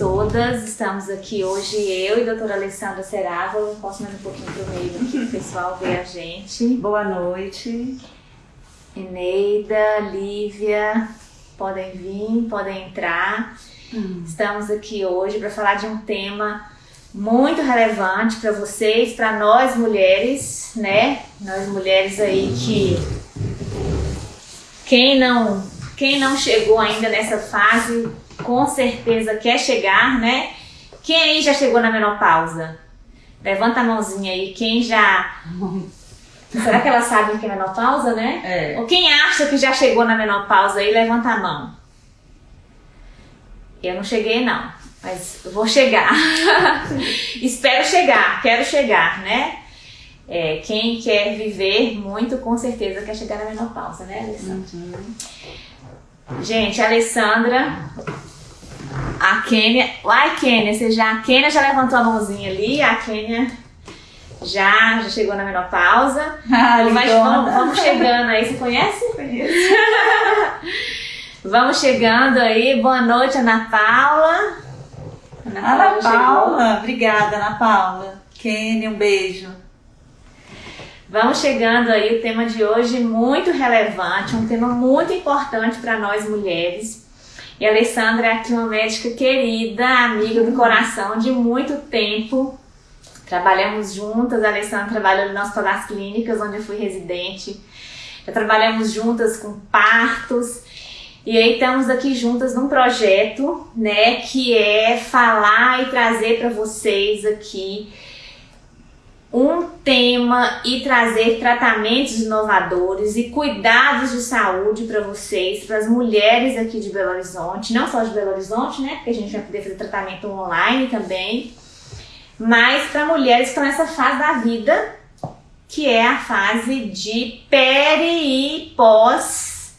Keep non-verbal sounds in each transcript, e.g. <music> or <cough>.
todas. Estamos aqui hoje, eu e a doutora Alessandra Serava. Eu posso mais um pouquinho pro meio aqui para o pessoal ver a gente. Boa noite. Eneida, Lívia, podem vir, podem entrar. Hum. Estamos aqui hoje para falar de um tema muito relevante para vocês, para nós mulheres, né? Nós mulheres aí que quem não quem não chegou ainda nessa fase, com certeza quer chegar, né? Quem aí já chegou na menopausa? Levanta a mãozinha aí, quem já <laughs> Será que ela sabe o que é menopausa, né? É. Ou quem acha que já chegou na menopausa aí, levanta a mão. Eu não cheguei não, mas vou chegar. <laughs> Espero chegar, quero chegar, né? É, quem quer viver muito, com certeza quer chegar na menopausa, né, Alessandra? Uhum. Gente, a Alessandra, a Kênia. Uai, Kênia, você já. A Kênia já levantou a mãozinha ali, a Kênia já, já chegou na menopausa. <laughs> Ah, vai, vamos, vamos chegando aí. Você conhece? Conheço. <laughs> vamos chegando aí. Boa noite, Ana Paula. Ana Paula, Ana Paula. obrigada, Ana Paula. Kenny, um beijo. Vamos chegando aí, o tema de hoje muito relevante, um tema muito importante para nós mulheres. E a Alessandra é aqui uma médica querida, amiga do coração de muito tempo. Trabalhamos juntas, a Alessandra trabalhou nas todas clínicas, onde eu fui residente. Já trabalhamos juntas com partos. E aí estamos aqui juntas num projeto, né, que é falar e trazer para vocês aqui um tema e trazer tratamentos inovadores e cuidados de saúde para vocês, para as mulheres aqui de Belo Horizonte, não só de Belo Horizonte, né, porque a gente vai poder fazer tratamento online também, mas para mulheres que estão nessa fase da vida, que é a fase de peri e pós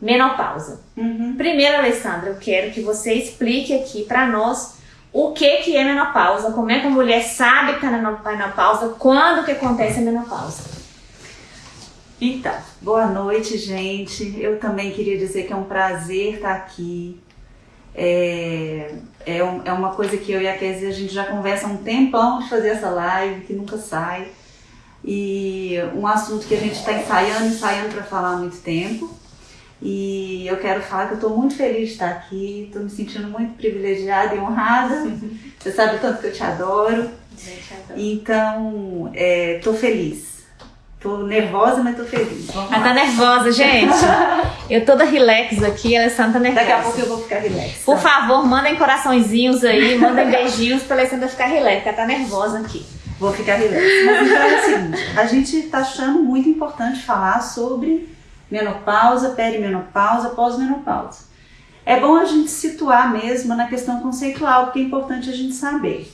menopausa. Uhum. Primeiro, Alessandra, eu quero que você explique aqui para nós o que, que é menopausa, como é que a mulher sabe que está na menopausa, quando que acontece a menopausa. Então, boa noite, gente. Eu também queria dizer que é um prazer estar aqui. É, é, um, é uma coisa que eu e a Kézia, a gente já conversa há um tempão de fazer essa live, que nunca sai. E um assunto que a gente está ensaiando, ensaiando para falar há muito tempo. E eu quero falar que eu estou muito feliz de estar aqui, estou me sentindo muito privilegiada e honrada. <laughs> Você sabe o tanto que eu te adoro. Então, estou é, feliz. Tô nervosa, mas tô feliz. Vamos Ela tá nervosa, gente. <laughs> Eu toda relax aqui, a Alessandra tá nervosa. Daqui a pouco eu vou ficar relax. Por favor, mandem coraçõezinhos aí, mandem <laughs> beijinhos pra Alessandra ficar relax, ela tá nervosa aqui. Vou ficar relax. Mas então é o seguinte, a gente tá achando muito importante falar sobre menopausa, perimenopausa, pós-menopausa. É bom a gente situar mesmo na questão conceitual, porque é importante a gente saber.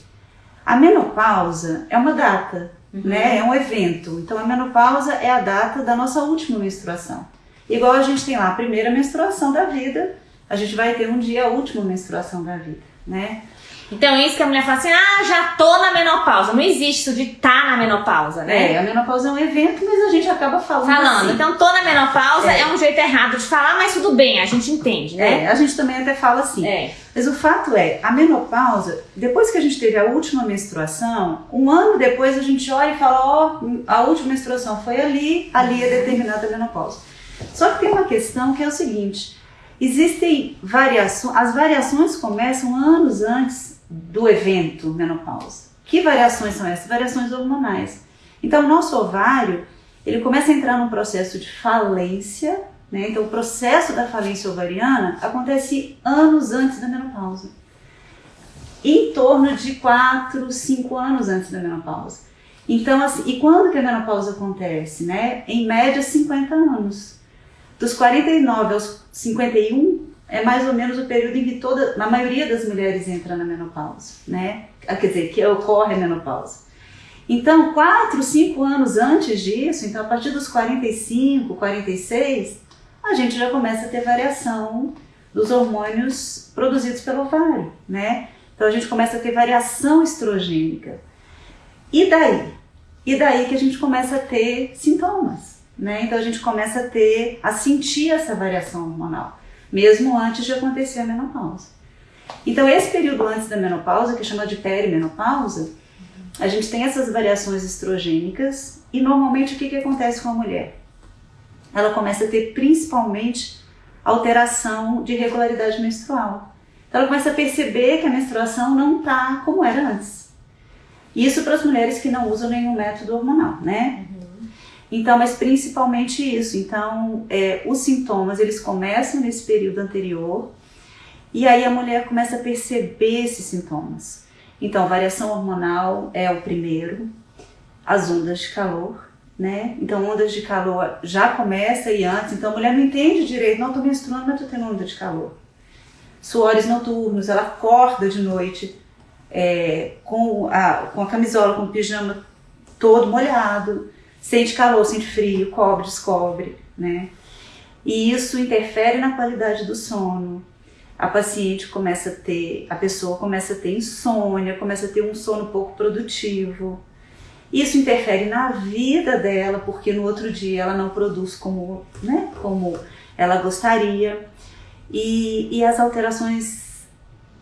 A menopausa é uma data, uhum. né? É um evento. Então a menopausa é a data da nossa última menstruação. Igual a gente tem lá a primeira menstruação da vida, a gente vai ter um dia a última menstruação da vida, né? Então, isso que a mulher fala assim, ah, já tô na menopausa. Não existe isso de tá na menopausa, né? É, a menopausa é um evento, mas a gente acaba falando. Falando. Assim. Então, tô na menopausa é. é. um jeito errado de falar, mas tudo bem, a gente entende, né? É, a gente também até fala assim. É. Mas o fato é, a menopausa, depois que a gente teve a última menstruação, um ano depois a gente olha e fala, ó, oh, a última menstruação foi ali, ali é determinada a menopausa. Só que tem uma questão que é o seguinte: existem variações, as variações começam anos antes do evento menopausa. Que variações são essas? Variações hormonais. Então, o nosso ovário, ele começa a entrar num processo de falência, né? Então, o processo da falência ovariana acontece anos antes da menopausa. Em torno de 4, 5 anos antes da menopausa. Então, assim, e quando que a menopausa acontece, né? Em média, 50 anos. Dos 49 aos 51, é mais ou menos o período em que toda, a maioria das mulheres entra na menopausa, né? Ah, quer dizer, que ocorre a menopausa. Então, 4, 5 anos antes disso, então a partir dos 45, 46, a gente já começa a ter variação dos hormônios produzidos pelo ovário, né? Então a gente começa a ter variação estrogênica. E daí? E daí que a gente começa a ter sintomas, né? Então a gente começa a ter, a sentir essa variação hormonal mesmo antes de acontecer a menopausa. Então, esse período antes da menopausa, que é chamado de perimenopausa, a gente tem essas variações estrogênicas e normalmente o que, que acontece com a mulher? Ela começa a ter principalmente alteração de regularidade menstrual. Então ela começa a perceber que a menstruação não está como era antes. Isso para as mulheres que não usam nenhum método hormonal, né? Uhum. Então, mas principalmente isso. Então, é, os sintomas eles começam nesse período anterior e aí a mulher começa a perceber esses sintomas. Então, variação hormonal é o primeiro, as ondas de calor, né? Então, ondas de calor já começa e antes, então a mulher não entende direito, não, tô menstruando, mas tô tendo onda de calor. Suores noturnos, ela acorda de noite é, com, a, com a camisola, com o pijama todo molhado, sente calor, sente frio, cobre, descobre, né? E isso interfere na qualidade do sono, a paciente começa a ter, a pessoa começa a ter insônia, começa a ter um sono pouco produtivo. Isso interfere na vida dela, porque no outro dia ela não produz como, né, como ela gostaria. E, e as alterações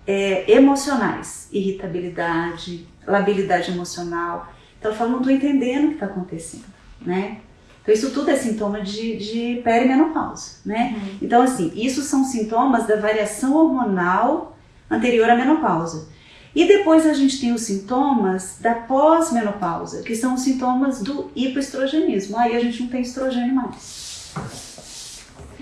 é, emocionais, irritabilidade, labilidade emocional. Então ela fala, não estou entendendo o que está acontecendo, né? Então, isso tudo é sintoma de, de perimenopausa, né? Uhum. Então, assim, isso são sintomas da variação hormonal anterior à menopausa. E depois a gente tem os sintomas da pós-menopausa, que são os sintomas do hipoestrogenismo. Aí a gente não tem estrogênio mais.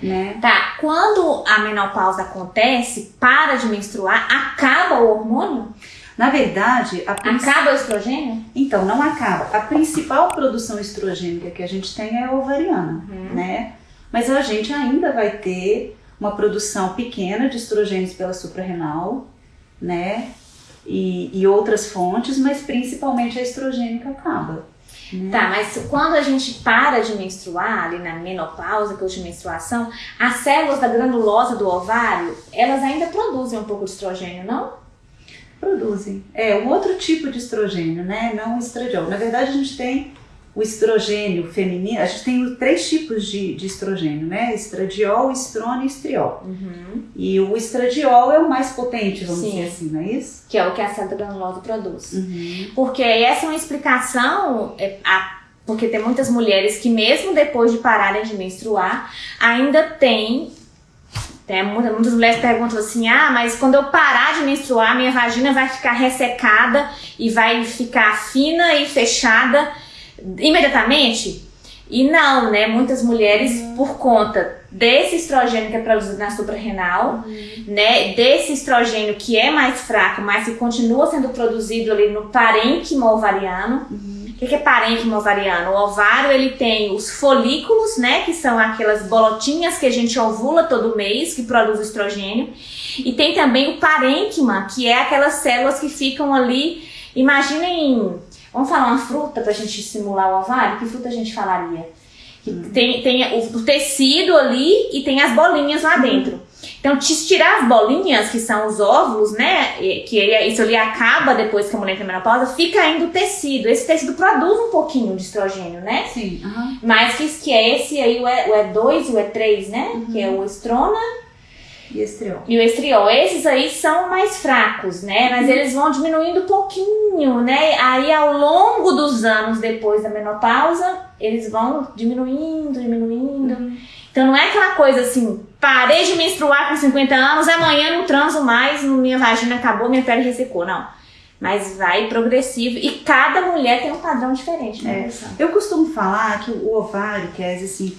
Né? Tá, quando a menopausa acontece, para de menstruar, acaba o hormônio? Na verdade, a princip... acaba o estrogênio? Então, não acaba. A principal produção estrogênica que a gente tem é a ovariana, uhum. né? Mas a gente ainda vai ter uma produção pequena de estrogênios pela suprarrenal, né? E, e outras fontes, mas principalmente a estrogênica acaba. Né? Tá, mas quando a gente para de menstruar, ali na menopausa, que é de menstruação, as células da granulosa do ovário, elas ainda produzem um pouco de estrogênio, não? Produzem. É um outro tipo de estrogênio, né? Não o estradiol. Na verdade, a gente tem o estrogênio feminino, a gente tem três tipos de, de estrogênio, né? Estradiol, estrona e estriol. Uhum. E o estradiol é o mais potente, vamos Sim. dizer assim, não é isso? Que é o que a célula granulosa produz. Uhum. Porque essa é uma explicação, é, a, porque tem muitas mulheres que mesmo depois de pararem de menstruar, ainda tem tem muitas, muitas mulheres perguntam assim: ah, mas quando eu parar de menstruar, minha vagina vai ficar ressecada e vai ficar fina e fechada imediatamente? E não, né? Muitas mulheres, uhum. por conta desse estrogênio que é produzido na suprarrenal, uhum. né? Desse estrogênio que é mais fraco, mas que continua sendo produzido ali no parênquima ovariano. Uhum o que, é parênquima ovariano? O ovário ele tem os folículos, né, que são aquelas bolotinhas que a gente ovula todo mês, que produz estrogênio. E tem também o parênquima, que é aquelas células que ficam ali. Imaginem, vamos falar uma fruta para a gente simular o ovário? Que fruta a gente falaria? Hum. Tem, tem o, o, tecido ali e tem as bolinhas lá dentro. Então, tirar as bolinhas, que são os óvulos, né? Que ele, isso ali acaba depois que a mulher tem menopausa, fica ainda o tecido. Esse tecido produz um pouquinho de estrogênio, né? Sim. Uhum. Mas que, que é esse aí, o E2 e o E3, né? Uhum. Que é o estrona e estriol. E o estriol. Esses aí são mais fracos, né? Mas uhum. eles vão diminuindo um pouquinho, né? Aí ao longo dos anos depois da menopausa, eles vão diminuindo, diminuindo. Então não é aquela coisa assim, parei de menstruar com 50 anos, amanhã não transo mais, minha vagina acabou, minha pele ressecou. Não. Mas vai progressivo e cada mulher tem um padrão diferente, né? É. Eu costumo falar que o ovário, que é assim,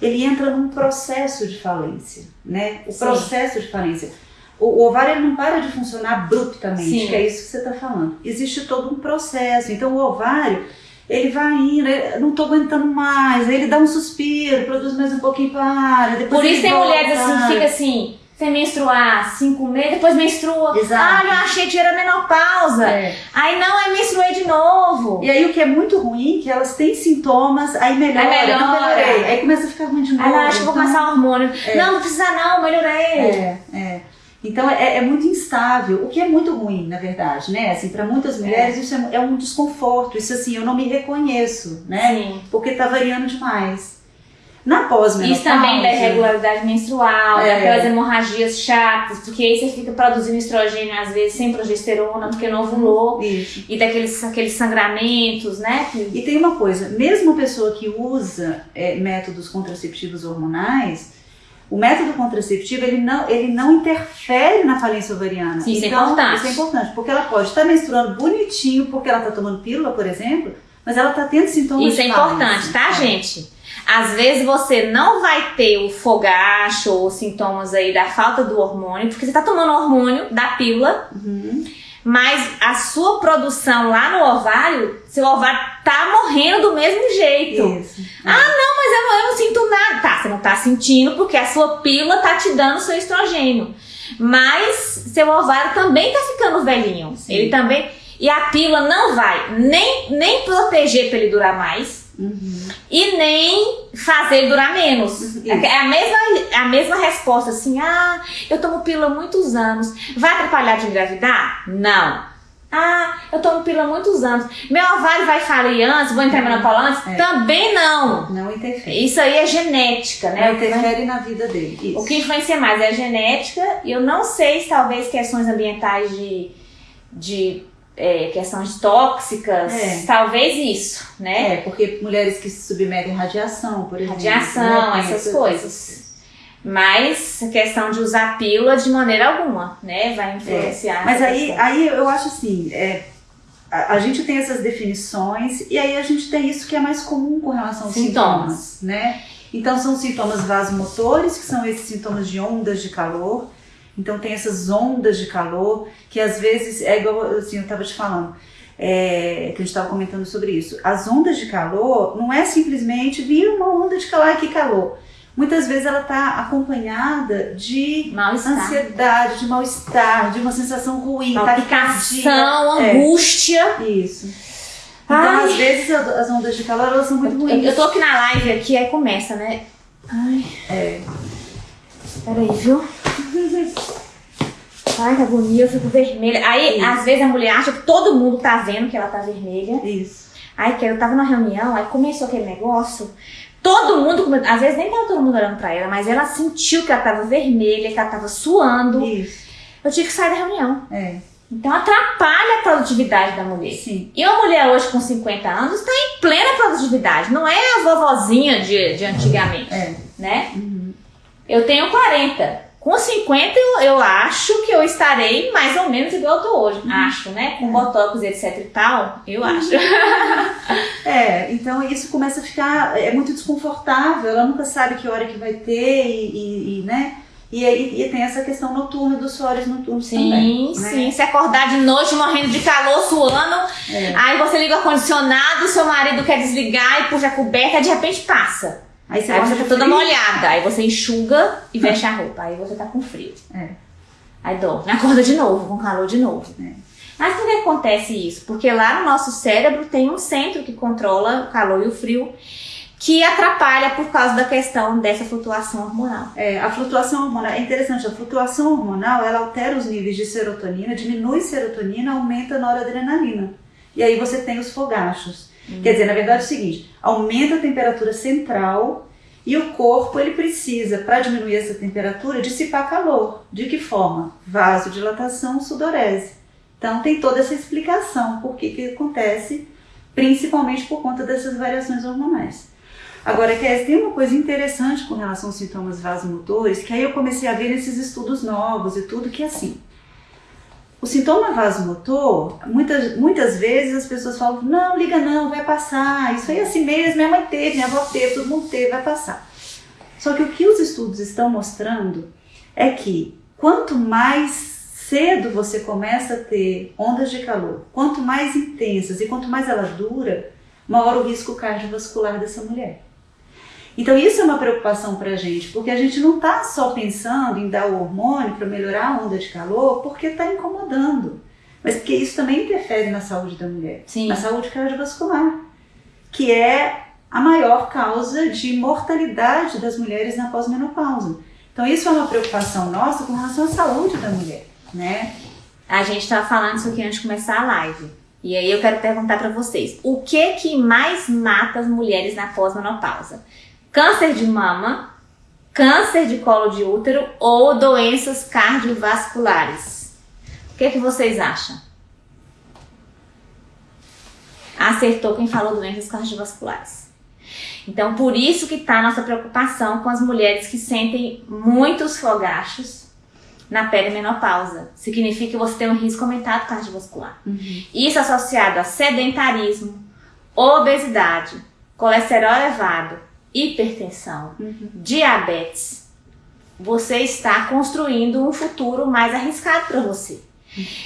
ele entra num processo de falência, né? O Sim. processo de falência. O, ovário ele não para de funcionar abruptamente, Sim. que é isso que você está falando. Existe todo um processo. Então o ovário ele vai indo, não tô aguentando mais, aí ele dá um suspiro, produz mais um pouquinho, para, depois Por isso tem volta. mulheres assim, que fica assim, sem menstruar cinco meses, depois menstrua. Exato. Ah, eu achei que era menopausa. É. Aí não, aí menstruei de novo. E aí o que é muito ruim, que elas têm sintomas, aí melhora, aí melhora. não melhorei. Aí começa a ficar ruim de novo. Aí ela acha que vou começar o hormônio. É. Não, não precisa não, melhorei. É, é. Então é, é, muito instável, o que é muito ruim, na verdade, né? Assim, para muitas mulheres é. isso é, é, um desconforto, isso assim, eu não me reconheço, né? Sim. Porque tá variando demais. Na pós-menopausa... Isso também da irregularidade menstrual, é. daquelas hemorragias chatas, porque aí você fica produzindo estrogênio às vezes sem progesterona, porque não ovulou. Isso. E daqueles aqueles sangramentos, né? E tem uma coisa, mesmo a pessoa que usa é, métodos contraceptivos hormonais, o método contraceptivo ele não, ele não interfere na falência ovariana. Sim, então, isso é então, importante. Isso é importante, porque ela pode estar menstruando bonitinho porque ela está tomando pílula, por exemplo, mas ela está tendo sintomas Isso é importante, tá, é. gente? Às vezes você não vai ter o fogacho ou sintomas aí da falta do hormônio, porque você está tomando hormônio da pílula. Uhum mas a sua produção lá no ovário, seu ovário tá morrendo do mesmo jeito. Isso. Ah, não, mas eu não, eu não sinto nada. Tá, você não tá sentindo porque a sua pílula tá te dando seu estrogênio. Mas seu ovário também tá ficando velhinho. Sim. Ele também. E a pílula não vai nem, nem proteger para ele durar mais Uhum. E nem fazer durar menos. Uhum. É a mesma, a mesma resposta, assim, ah, eu tomo pílula há muitos anos. Vai atrapalhar de engravidar? Não. Ah, eu tomo pílula há muitos anos. Meu ovário vai falir antes, vou entrar menopausa antes? É. Também não. Não interfere. Isso aí é genética, né? Não interfere na vida dele. Isso. O que influencia mais é a genética. E eu não sei se talvez questões ambientais de, de é, questões tóxicas, é. talvez isso, né? É, porque mulheres que se submetem à radiação, por exemplo. Radiação, né? essas coisas. Mas a questão de usar pílula de maneira alguma, né? Vai influenciar. É. Mas aí, aí eu acho assim, é, a, a, gente tem essas definições e aí a gente tem isso que é mais comum com relação aos sintomas, sintomas né? Então são sintomas vasomotores, que são esses sintomas de ondas de calor então tem essas ondas de calor que às vezes é igual assim, eu estava te falando. É, que a gente estava comentando sobre isso. As ondas de calor não é simplesmente vir uma onda de calor, que calor. Muitas vezes ela está acompanhada de ansiedade, de mal-estar, de uma sensação ruim, palpitação, é. angústia. É. Isso. Então, Ai. às vezes, as ondas de calor elas são muito ruins. Eu, eu tô aqui na live aqui, aí começa, né? Ai. É. Peraí, viu? Ai, que agonia, eu fico vermelha. Aí, Isso. às vezes, a mulher acha que todo mundo tá vendo que ela tá vermelha. Isso. Aí, que eu tava na reunião, aí começou aquele negócio. Todo mundo, às vezes nem tava todo mundo olhando pra ela, mas ela sentiu que ela tava vermelha, que ela tava suando. Isso. Eu tive que sair da reunião. É. Então atrapalha a produtividade da mulher. Sim. E uma mulher hoje com 50 anos está em plena produtividade. Não é a vovozinha de, de antigamente. É. Né? Uhum. Eu tenho 40. Com 50 eu, eu acho que eu estarei mais ou menos igual eu tô hoje. Uhum. Acho, né? Com botox, etc e tal, eu uhum. acho. <laughs> é, então isso começa a ficar é muito desconfortável, ela nunca sabe que hora que vai ter e, e, e né? E aí e tem essa questão noturna dos suores noturnos sim, também. Sim, né? sim. Se acordar de noite morrendo de calor, suando, é. aí você liga o ar-condicionado, seu marido quer desligar e puxa a coberta, de repente passa. Aí você, aí você tá toda frio. molhada, aí você enxuga e veste a roupa, aí você tá com frio. É. Aí dorme, acorda de novo, com calor de novo. É. Mas por que acontece isso? Porque lá no nosso cérebro tem um centro que controla o calor e o frio, que atrapalha por causa da questão dessa flutuação hormonal. É, a flutuação hormonal, é interessante, a flutuação hormonal, ela altera os níveis de serotonina, diminui serotonina, aumenta a noradrenalina. E aí você tem os fogachos. Hum. Quer dizer, na verdade é o seguinte, aumenta a temperatura central e o corpo ele precisa, para diminuir essa temperatura, dissipar calor. De que forma? Vasodilatação, sudorese. Então tem toda essa explicação por que, que acontece, principalmente por conta dessas variações hormonais. Agora, Kézia, tem uma coisa interessante com relação aos sintomas vasomotores, que aí eu comecei a ver nesses estudos novos e tudo, que é assim, o sintoma vasomotor, muitas, muitas vezes as pessoas falam, não, liga não, vai passar, isso aí é assim mesmo, minha mãe teve, minha avó teve, todo mundo teve, vai passar. Só que o que os estudos estão mostrando é que quanto mais cedo você começa a ter ondas de calor, quanto mais intensas e quanto mais ela dura, maior o risco cardiovascular dessa mulher. Então isso é uma preocupação para a gente, porque a gente não está só pensando em dar o hormônio para melhorar a onda de calor, porque está incomodando, mas porque isso também interfere na saúde da mulher, Sim. na saúde cardiovascular, que é a maior causa de mortalidade das mulheres na pós-menopausa. Então isso é uma preocupação nossa com relação à saúde da mulher, né? A gente estava falando isso aqui antes de começar a live. E aí eu quero perguntar para vocês, o que que mais mata as mulheres na pós-menopausa? Câncer de mama, câncer de colo de útero ou doenças cardiovasculares. O que, é que vocês acham? Acertou quem falou doenças cardiovasculares. Então, por isso que está a nossa preocupação com as mulheres que sentem muitos fogachos na perimenopausa. Significa que você tem um risco aumentado cardiovascular. Uhum. Isso associado a sedentarismo, obesidade, colesterol elevado, hipertensão, uhum. diabetes. Você está construindo um futuro mais arriscado para você.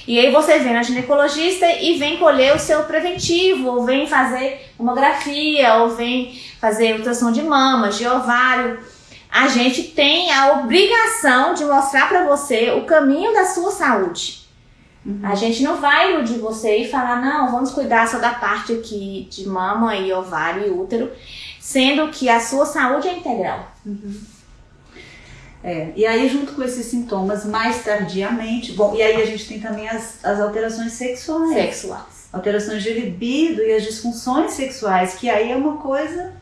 E aí você vem na ginecologista e vem colher o seu preventivo, ou vem fazer mamografia, ou vem fazer ultrassom de mama, de ovário a gente tem a obrigação de mostrar para você o caminho da sua saúde. Uhum. A gente não vai iludir você e falar, não, vamos cuidar só da parte aqui de mama e ovário e útero, sendo que a sua saúde é integral. Uhum. É, e aí junto com esses sintomas, mais tardiamente, bom, e aí a gente tem também as, as alterações sexuais. Sexuais. Alterações de libido e as disfunções sexuais, que aí é uma coisa,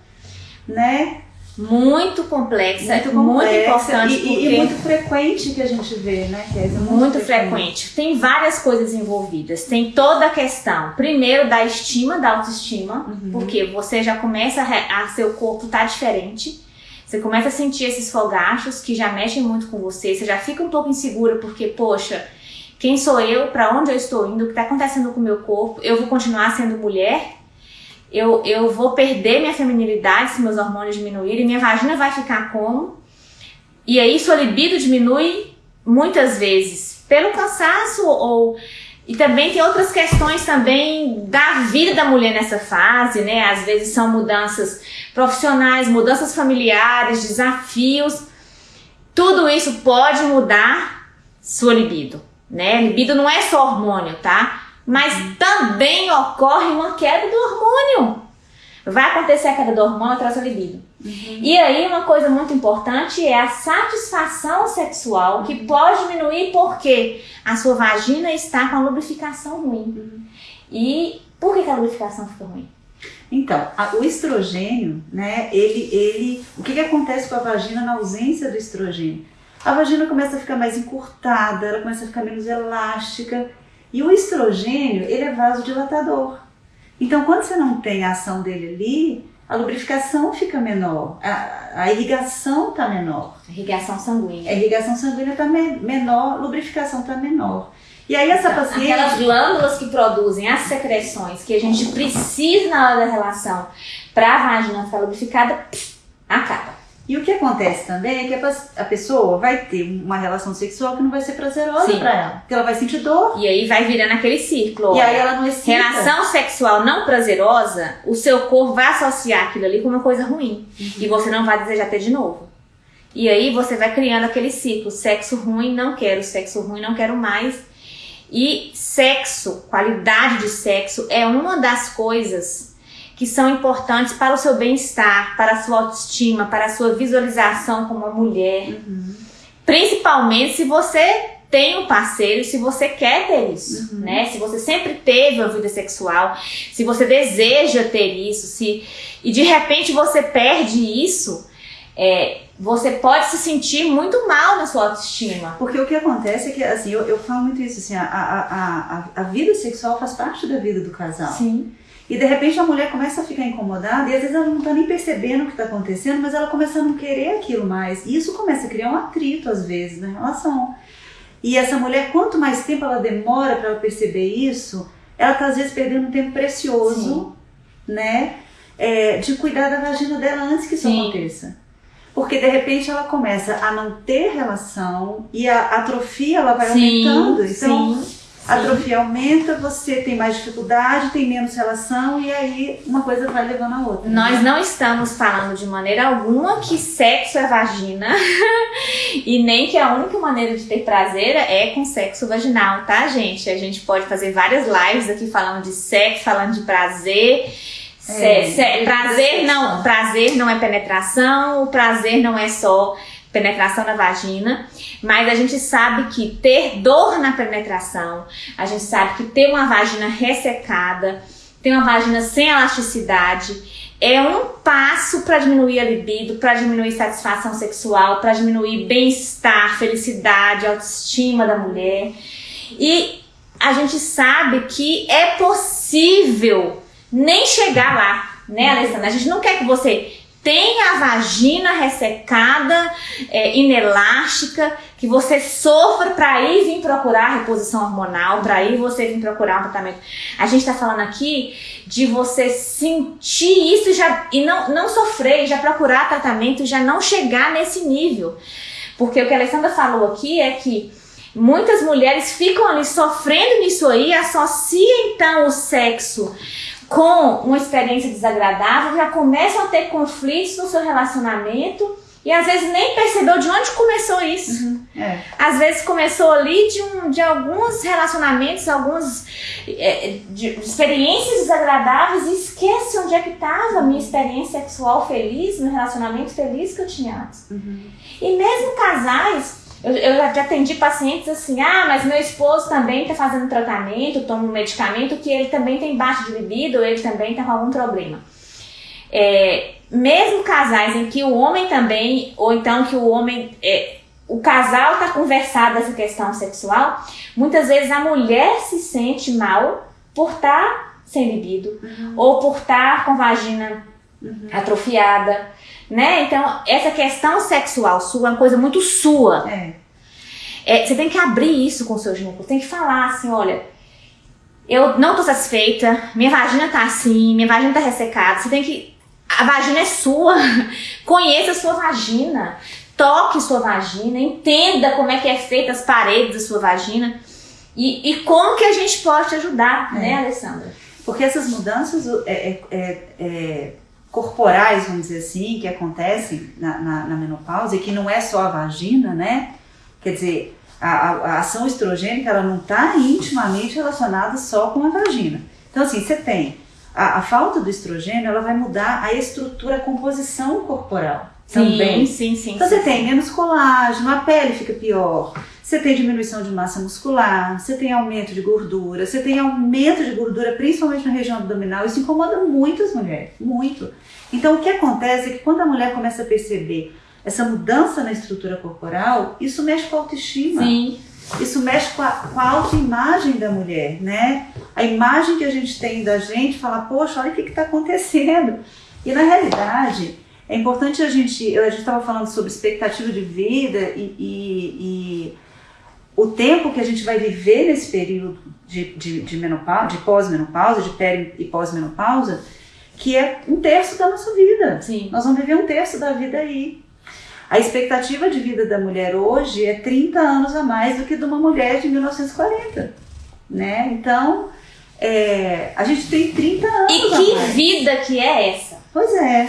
né, muito complexa, muito, complexa, muito importante. E, e, muito frequente que a gente vê, né, Kézia? Muito, muito frequente. frequente. Tem várias coisas envolvidas. Tem toda a questão, primeiro, da estima, da autoestima, uhum. porque você já começa a, a seu corpo tá diferente. Você começa a sentir esses fogachos que já mexem muito com você, você já fica um pouco insegura porque, poxa, quem sou eu, para onde eu estou indo, o que está acontecendo com o meu corpo, eu vou continuar sendo mulher? Eu, eu vou perder minha feminilidade se meus hormônios diminuírem, minha vagina vai ficar como? E aí sua libido diminui muitas vezes pelo cansaço ou e também tem outras questões também da vida da mulher nessa fase, né? Às vezes são mudanças profissionais, mudanças familiares, desafios. Tudo isso pode mudar sua libido, né? Libido não é só hormônio, tá? Mas também ocorre uma queda do hormônio. Vai acontecer a queda do hormônio atrás da libido. Uhum. E aí, uma coisa muito importante é a satisfação sexual, que pode diminuir porque a sua vagina está com a lubrificação ruim. Uhum. E por que, que, a lubrificação fica ruim? Então, a, o estrogênio, né, ele, ele, o que, que acontece com a vagina na ausência do estrogênio? A vagina começa a ficar mais encurtada, ela começa a ficar menos elástica, e o estrogênio, ele é vasodilatador. Então, quando você não tem a ação dele ali, a lubrificação fica menor, a, a irrigação está menor. A irrigação sanguínea. A irrigação sanguínea está me, menor, a lubrificação está menor. E aí essa então, paciente... Aquelas glândulas que produzem as secreções que a gente precisa na hora da relação para a vagina ficar lubrificada, acaba. E o que acontece também é que a pessoa vai ter uma relação sexual que não vai ser prazerosa para ela. Porque ela vai sentir dor. E aí vai virando aquele círculo. E aí ela não excita. Relação sexual não prazerosa, o seu corpo vai associar aquilo ali com uma coisa ruim. Uhum. E você não vai desejar ter de novo. E aí você vai criando aquele ciclo. Sexo ruim, não quero. Sexo ruim, não quero mais. E sexo, qualidade de sexo, é uma das coisas que são importantes para o seu bem-estar, para a sua autoestima, para a sua visualização como uma mulher. Uhum. Principalmente se você tem um parceiro, se você quer ter isso, uhum. né? Se você sempre teve uma vida sexual, se você deseja ter isso, se e de repente você perde isso, é, você pode se sentir muito mal na sua autoestima. Porque o que acontece é que, assim, eu, eu falo muito isso, assim, a, a, a, a vida sexual faz parte da vida do casal. Sim. E de repente a mulher começa a ficar incomodada e às vezes ela não está nem percebendo o que está acontecendo, mas ela começa a não querer aquilo mais. E isso começa a criar um atrito às vezes na relação. E essa mulher, quanto mais tempo ela demora para ela perceber isso, ela está às vezes perdendo um tempo precioso, Sim. né? É, de cuidar da vagina dela antes que isso Sim. aconteça. Porque de repente ela começa a não ter relação e a atrofia ela vai Sim. aumentando. Então, Sim a atrofia aumenta, você tem mais dificuldade, tem menos relação e aí uma coisa vai levando a outra. Nós né? não estamos falando de maneira alguma que sexo é vagina <laughs> e nem que a única maneira de ter prazer é com sexo vaginal, tá, gente? A gente pode fazer várias lives aqui falando de sexo, falando de prazer. É, prazer não, prazer não é penetração, o prazer não é só penetração na vagina, mas a gente sabe que ter dor na penetração, a gente sabe que ter uma vagina ressecada, ter uma vagina sem elasticidade, é um passo para diminuir a libido, para diminuir satisfação sexual, para diminuir bem-estar, felicidade, autoestima da mulher. E a gente sabe que é possível nem chegar lá, né, Alessandra? A gente não quer que você tenha a vagina ressecada, é, inelástica, que você sofra para ir vir procurar reposição hormonal, para ir você vir procurar um tratamento. A gente está falando aqui de você sentir isso já, e não, não sofrer, já procurar tratamento, já não chegar nesse nível. Porque o que a Alessandra falou aqui é que muitas mulheres ficam ali sofrendo nisso aí, associam então o sexo com uma experiência desagradável, já começam a ter conflitos no seu relacionamento e às vezes nem percebeu de onde começou isso. Uhum, é. Às vezes começou ali de, um, de alguns relacionamentos, algumas é, de experiências desagradáveis e esquece onde é que estava a minha experiência sexual feliz, meu relacionamento feliz que eu tinha antes. Uhum. E mesmo casais eu, eu já atendi pacientes assim, ah, mas meu esposo também está fazendo tratamento, toma um medicamento que ele também tem baixa de libido, ele também está com algum problema. É, mesmo casais em que o homem também, ou então que o homem, é, o casal está conversado essa questão sexual, muitas vezes a mulher se sente mal por estar tá sem libido, uhum. ou por estar tá com vagina uhum. atrofiada né? Então, essa questão sexual sua é uma coisa muito sua. É. É, você tem que abrir isso com o seu ginecologista, tem que falar assim, olha, eu não tô satisfeita, minha vagina tá assim, minha vagina tá ressecada, você tem que... A vagina é sua, <laughs> conheça a sua vagina, toque sua vagina, entenda como é que é feita as paredes da sua vagina e, e como que a gente pode te ajudar, né, é. né, Alessandra? Porque essas mudanças é, é, é, é corporais, vamos dizer assim, que acontecem na, na, na, menopausa e que não é só a vagina, né? Quer dizer, a, a, a ação estrogênica ela não está intimamente relacionada só com a vagina. Então, assim, você tem a, a, falta do estrogênio, ela vai mudar a estrutura, a composição corporal. Sim, também. sim, sim. Então, sim, você sim. tem menos colágeno, a pele fica pior, você tem diminuição de massa muscular, você tem aumento de gordura, você tem aumento de gordura, principalmente na região abdominal. Isso incomoda muito as mulheres, muito. Então, o que acontece é que quando a mulher começa a perceber essa mudança na estrutura corporal, isso mexe com a autoestima. Sim. Isso mexe com a, com a autoimagem da mulher, né? A imagem que a gente tem da gente, falar, poxa, olha o que está acontecendo. E na realidade, é importante a gente, a gente estava falando sobre expectativa de vida e, e, e o tempo que a gente vai viver nesse período de, de, de menopausa, de pós-menopausa, de peri e pós-menopausa, que é um terço da nossa vida. Sim. Nós vamos viver um terço da vida aí. A expectativa de vida da mulher hoje é 30 anos a mais do que de uma mulher de 1940, né? Então, é, a gente tem 30 anos E que vida que é essa? Pois é.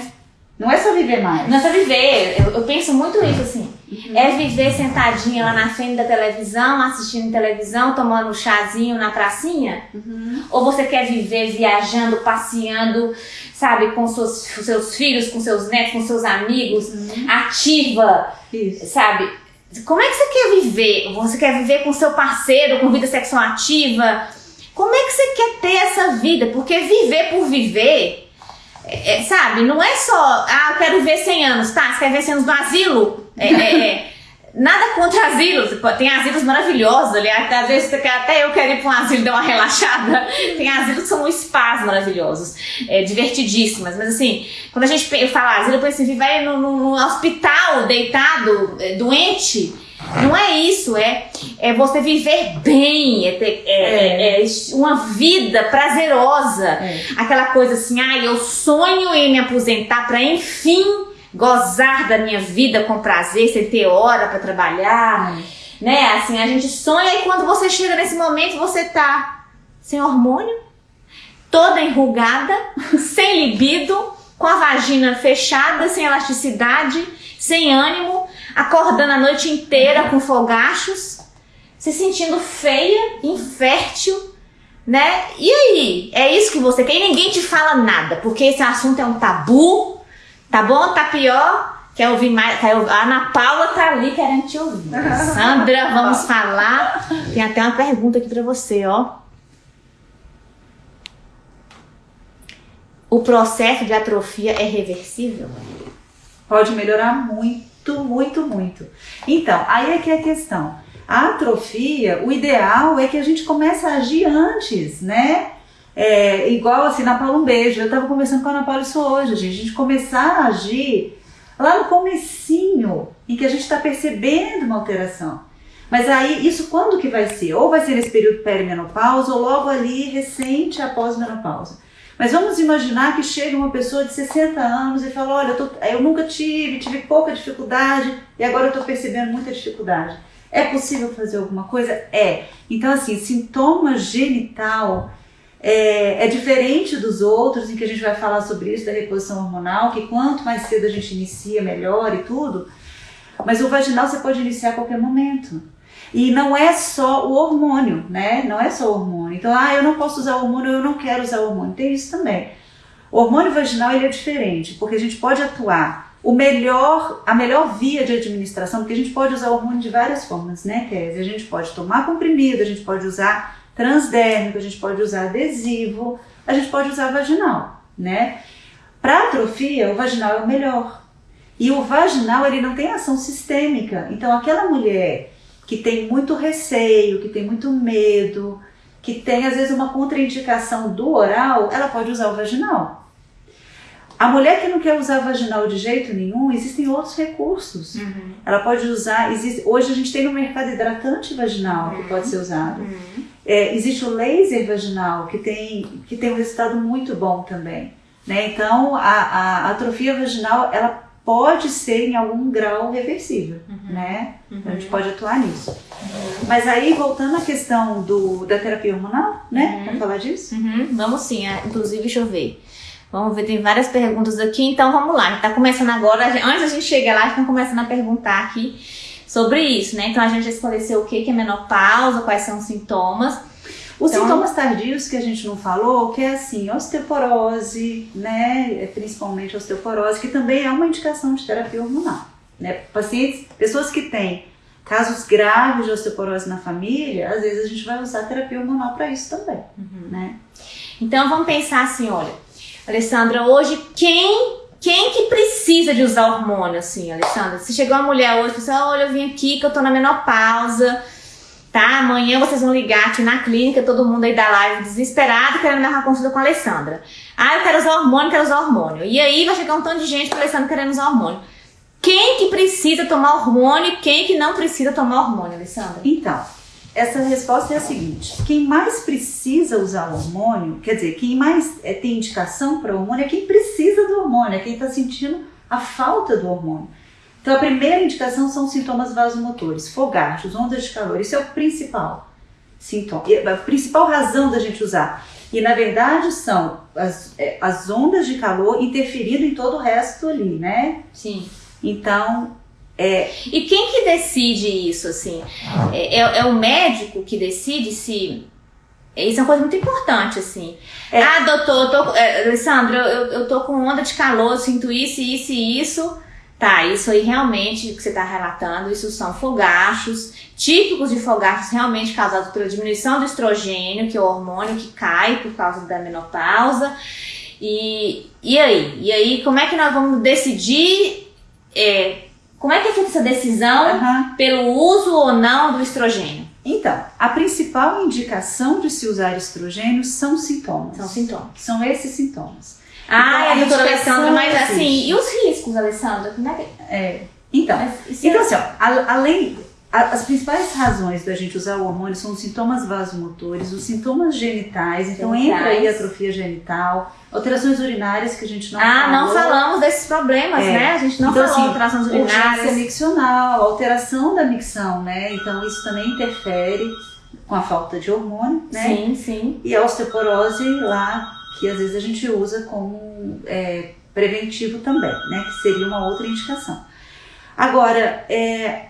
Não é só viver mais. Não é só viver. Eu, eu penso muito isso, assim. Uhum. É viver sentadinha lá na frente da televisão, assistindo televisão, tomando um chazinho na pracinha? Uhum. Ou você quer viver viajando, passeando, sabe, com seus, seus filhos, com seus netos, com seus amigos, uhum. ativa, Isso. sabe? Como é que você quer viver? Você quer viver com seu parceiro, com vida sexual ativa? Como é que você quer ter essa vida? Porque viver por viver é, é, sabe, não é só, ah, eu quero ver 100 anos, tá? Você quer ver 100 anos no asilo? É, é, é. Nada contra asilos, tem asilos maravilhosos, aliás, às vezes até eu quero ir para um asilo dar uma <laughs> relaxada. Tem asilos que são spas maravilhosos, é, divertidíssimas, mas assim, quando a gente fala asilo, eu penso assim, vai no, no, no hospital deitado, é, doente não é isso, é, é você viver bem, é ter é, é. é, é uma vida prazerosa. É. Aquela coisa assim, ah, eu sonho em me aposentar para enfim gozar da minha vida com prazer, sem ter hora para trabalhar. Né? Assim, a gente sonha e quando você chega nesse momento, você tá sem hormônio, toda enrugada, <laughs> sem libido, com a vagina fechada, sem elasticidade, sem ânimo acordando a noite inteira com fogachos, se sentindo feia, infértil, né? E aí? É isso que você quer? E ninguém te fala nada, porque esse assunto é um tabu, tá bom? Tá pior? Quer ouvir mais? A Ana Paula tá ali querendo te ouvir. <laughs> Sandra, vamos falar. Tem até uma pergunta aqui para você, ó. o processo de atrofia é reversível? Pode melhorar muito, muito, muito. Então, aí é que é a questão. A atrofia, o ideal é que a gente comece a agir antes, né? É, igual assim, na Paula um beijo. Eu estava conversando com a Ana Paula isso hoje, gente. A gente começar a agir lá no comecinho, em que a gente está percebendo uma alteração. Mas aí, isso quando que vai ser? Ou vai ser nesse período perimenopausa, ou logo ali, recente após menopausa. Mas vamos imaginar que chega uma pessoa de 60 anos e fala, olha, eu, tô, eu nunca tive, tive pouca dificuldade e agora eu estou percebendo muita dificuldade. É possível fazer alguma coisa? É. Então, assim, sintoma genital é, é, diferente dos outros, em que a gente vai falar sobre isso, da reposição hormonal, que quanto mais cedo a gente inicia, melhor e tudo. Mas o vaginal você pode iniciar a qualquer momento. E não é só o hormônio, né? Não é só o hormônio. Então, ah, eu não posso usar hormônio, eu não quero usar hormônio. Tem isso também. O hormônio vaginal ele é diferente, porque a gente pode atuar o melhor, a melhor via de administração, porque a gente pode usar o hormônio de várias formas, né, Kézia? A gente pode tomar comprimido, a gente pode usar transdérmico, a gente pode usar adesivo, a gente pode usar vaginal, né? Para atrofia, o vaginal é o melhor. E o vaginal, ele não tem ação sistêmica. Então, aquela mulher que tem muito receio, que tem muito medo, que tem às vezes uma contraindicação do oral, ela pode usar o vaginal. A mulher que não quer usar vaginal de jeito nenhum, existem outros recursos. Uhum. Ela pode usar. Existe, hoje a gente tem no mercado hidratante vaginal uhum. que pode ser usado. Uhum. É, existe o laser vaginal que tem, que tem um resultado muito bom também. Né? Então, a, a, atrofia vaginal ela pode ser em algum grau reversível, uhum. né? Então, a gente pode atuar nisso. Uhum. Mas aí, voltando à questão do, da terapia hormonal, né? Uhum. Para falar disso? Uhum. Vamos sim, é, inclusive, deixa eu ver. Vamos ver, tem várias perguntas aqui, então vamos lá. Tá começando agora, antes a gente chegar lá, a gente tá começando a perguntar aqui sobre isso, né? Então a gente esclareceu o que é menopausa, quais são os sintomas. Os então, sintomas tardios que a gente não falou, que é assim, osteoporose, né? É principalmente osteoporose, que também é uma indicação de terapia hormonal. Né? Pacientes, pessoas que têm casos graves de osteoporose na família, às vezes a gente vai usar terapia hormonal para isso também, uhum. né? Então vamos pensar assim, olha, Alessandra, hoje quem quem que precisa de usar hormônio assim, Alessandra? Se chegou uma mulher hoje e falou assim, olha, eu vim aqui que eu tô na menopausa, tá? Amanhã vocês vão ligar aqui na clínica, todo mundo aí da live desesperado querendo dar uma consulta com a Alessandra. Ah, eu quero usar hormônio, quero usar hormônio. E aí vai chegar um tanto de gente com a Alessandra querendo usar hormônio. Quem que precisa tomar hormônio e quem que não precisa tomar hormônio, Alessandra? Então, essa resposta é a seguinte: quem mais precisa usar o hormônio, quer dizer, quem mais é, tem indicação para o hormônio é quem precisa do hormônio, é quem está sentindo a falta do hormônio. Então, a primeira indicação são sintomas vasomotores, fogachos, ondas de calor. Isso é o principal sintoma, a principal razão da gente usar. E na verdade são as, é, as ondas de calor interferindo em todo o resto ali, né? Sim. Então, é, e quem que decide isso, assim? É, é, é, o médico que decide se... Isso é uma coisa muito importante, assim. É. Ah, doutor, tô, é, Alessandra, eu, eu tô com onda de calor, sinto isso, isso e isso. Tá, isso aí realmente que você está relatando, isso são fogachos, típicos de fogachos realmente causados pela diminuição do estrogênio, que é o hormônio que cai por causa da menopausa. E, e aí? E aí, como é que nós vamos decidir é, como é que é feita essa decisão uhum. pelo uso ou não do estrogênio? Então, a principal indicação de se usar estrogênio são sintomas. São sintomas. São esses sintomas. Ah, então, é, doutora Alessandra, mas assim, e os riscos, Alessandra? Como é que... É, então, então é... assim, ó, além as principais razões da gente usar o hormônio são os sintomas vasomotores, os sintomas genitais, então genitais. entra aí a atrofia genital, alterações urinárias que a gente não Ah, falou. não falamos desses problemas, é. né? A gente não então, falou assim, alterações urinárias. miccional, alteração da micção, né? Então isso também interfere com a falta de hormônio, né? Sim, sim. E a osteoporose lá, que às vezes a gente usa como é, preventivo também, né? Que seria uma outra indicação. Agora, é,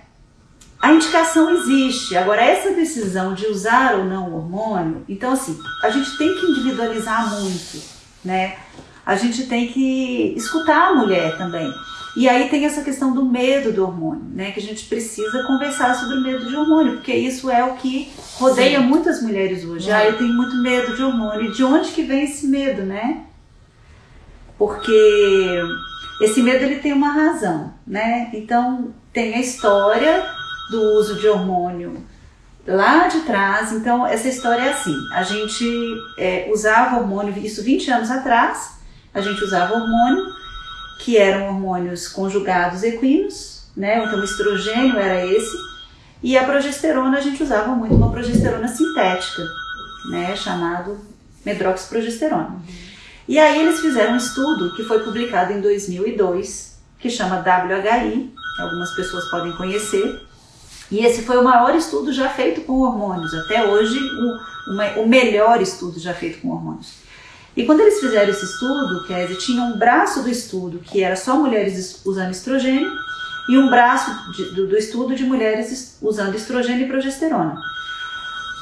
a indicação existe. Agora, essa decisão de usar ou não o hormônio, então assim, a gente tem que individualizar muito, né? A gente tem que escutar a mulher também. E aí tem essa questão do medo do hormônio, né? Que a gente precisa conversar sobre o medo de hormônio, porque isso é o que rodeia Sim. muitas mulheres hoje. Ah, eu tenho muito medo de hormônio. E de onde que vem esse medo, né? porque esse medo ele tem uma razão, né? Então tem a história do uso de hormônio lá de trás. Então essa história é assim: a gente é, usava hormônio, isso 20 anos atrás, a gente usava hormônio que eram hormônios conjugados equinos, né? Então o estrogênio era esse e a progesterona a gente usava muito uma progesterona sintética, né? Chamado medroxiprogesterona. E aí eles fizeram um estudo que foi publicado em 2002, que chama WHI, algumas pessoas podem conhecer. E esse foi o maior estudo já feito com hormônios, até hoje o, uma, o melhor estudo já feito com hormônios. E quando eles fizeram esse estudo, quer dizer, tinha um braço do estudo que era só mulheres usando estrogênio e um braço de, do, do estudo de mulheres usando estrogênio e progesterona.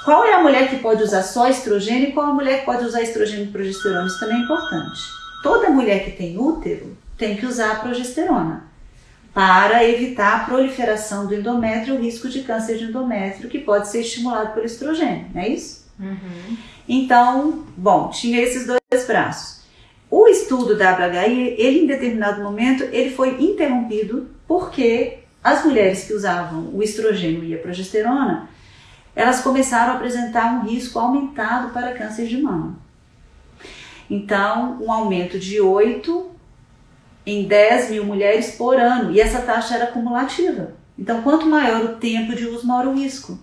Qual é a mulher que pode usar só estrogênio e qual a mulher que pode usar estrogênio e progesterona? Isso também é importante. Toda mulher que tem útero tem que usar a progesterona para evitar a proliferação do endométrio e o risco de câncer de endométrio que pode ser estimulado pelo estrogênio, não é isso? Uhum. Então, bom, tinha esses dois braços. O estudo da WHI, ele em determinado momento, ele foi interrompido porque as mulheres que usavam o estrogênio e a progesterona elas começaram a apresentar um risco aumentado para câncer de mama. Então, um aumento de 8 em 10 mil mulheres por ano, e essa taxa era cumulativa. Então, quanto maior o tempo de uso, maior o risco.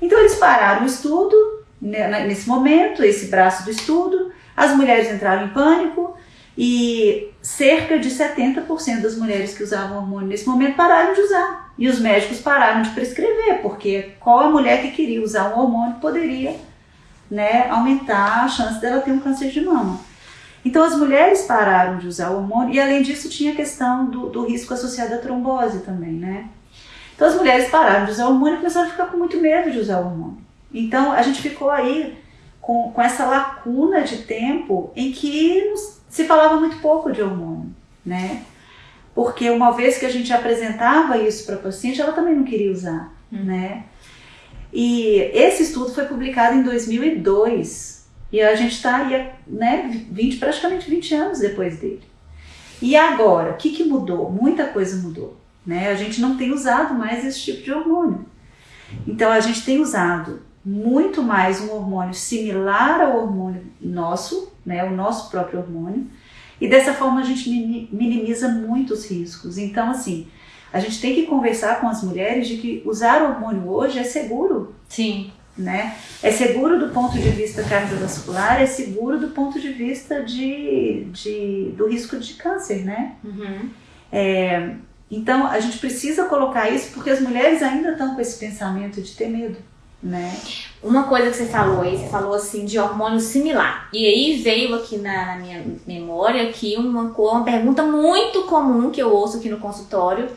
Então, eles pararam o estudo né, nesse momento, esse braço do estudo, as mulheres entraram em pânico e cerca de 70% das mulheres que usavam hormônio nesse momento pararam de usar. E os médicos pararam de prescrever, porque qual a mulher que queria usar um hormônio poderia né, aumentar a chance dela ter um câncer de mama. Então as mulheres pararam de usar o hormônio e além disso tinha a questão do, do risco associado à trombose também, né? Então as mulheres pararam de usar o hormônio e começaram a ficar com muito medo de usar o hormônio. Então a gente ficou aí com, com essa lacuna de tempo em que se falava muito pouco de hormônio, né? porque uma vez que a gente apresentava isso para a paciente, ela também não queria usar, hum. né? E esse estudo foi publicado em 2002 e a gente está aí, né, 20, praticamente 20 anos depois dele. E agora, o que, que mudou? Muita coisa mudou, né? A gente não tem usado mais esse tipo de hormônio. Então a gente tem usado muito mais um hormônio similar ao hormônio nosso, né, o nosso próprio hormônio, e dessa forma a gente minimiza muito os riscos. Então, assim, a gente tem que conversar com as mulheres de que usar hormônio hoje é seguro. Sim. Né? É seguro do ponto de vista cardiovascular, é seguro do ponto de vista de, de do risco de câncer, né? Uhum. É, então a gente precisa colocar isso porque as mulheres ainda estão com esse pensamento de ter medo né? Uma coisa que você falou aí, você falou assim de hormônio similar. E aí veio aqui na, na minha memória aqui uma, uma pergunta muito comum que eu ouço aqui no consultório,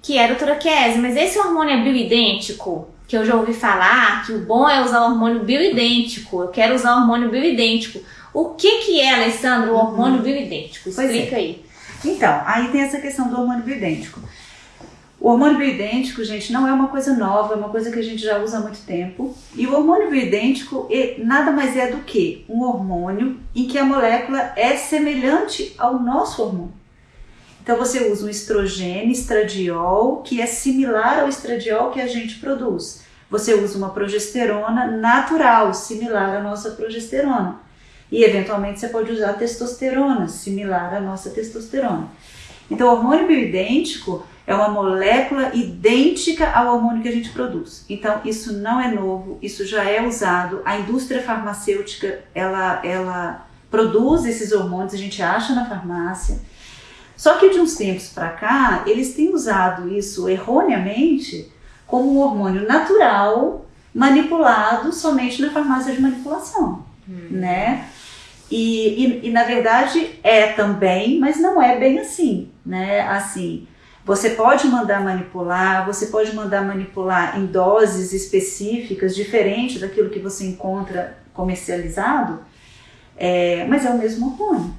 que é, doutora Kézia, mas esse hormônio é bioidêntico? Que eu já ouvi falar que o bom é usar hormônio bioidêntico. Eu quero usar hormônio bioidêntico. O que que é, Alessandro, o hormônio uhum. bioidêntico? É. Explica é. aí. Então, aí tem essa questão do hormônio bioidêntico. O hormônio bioidêntico, gente, não é uma coisa nova, é uma coisa que a gente já usa há muito tempo. E o hormônio bioidêntico nada mais é do que um hormônio em que a molécula é semelhante ao nosso hormônio. Então você usa um estrogênio, estradiol, que é similar ao estradiol que a gente produz. Você usa uma progesterona natural, similar à nossa progesterona. E eventualmente você pode usar testosterona, similar à nossa testosterona. Então o hormônio bioidêntico é uma molécula idêntica ao hormônio que a gente produz. Então, isso não é novo, isso já é usado. A indústria farmacêutica, ela, ela produz esses hormônios, a gente acha na farmácia. Só que de uns tempos para cá, eles têm usado isso erroneamente como um hormônio natural manipulado somente na farmácia de manipulação, hum. né? E, e, e, na verdade é também, mas não é bem assim, né? Assim, você pode mandar manipular, você pode mandar manipular em doses específicas, diferente daquilo que você encontra comercializado, é, mas é o mesmo hormônio.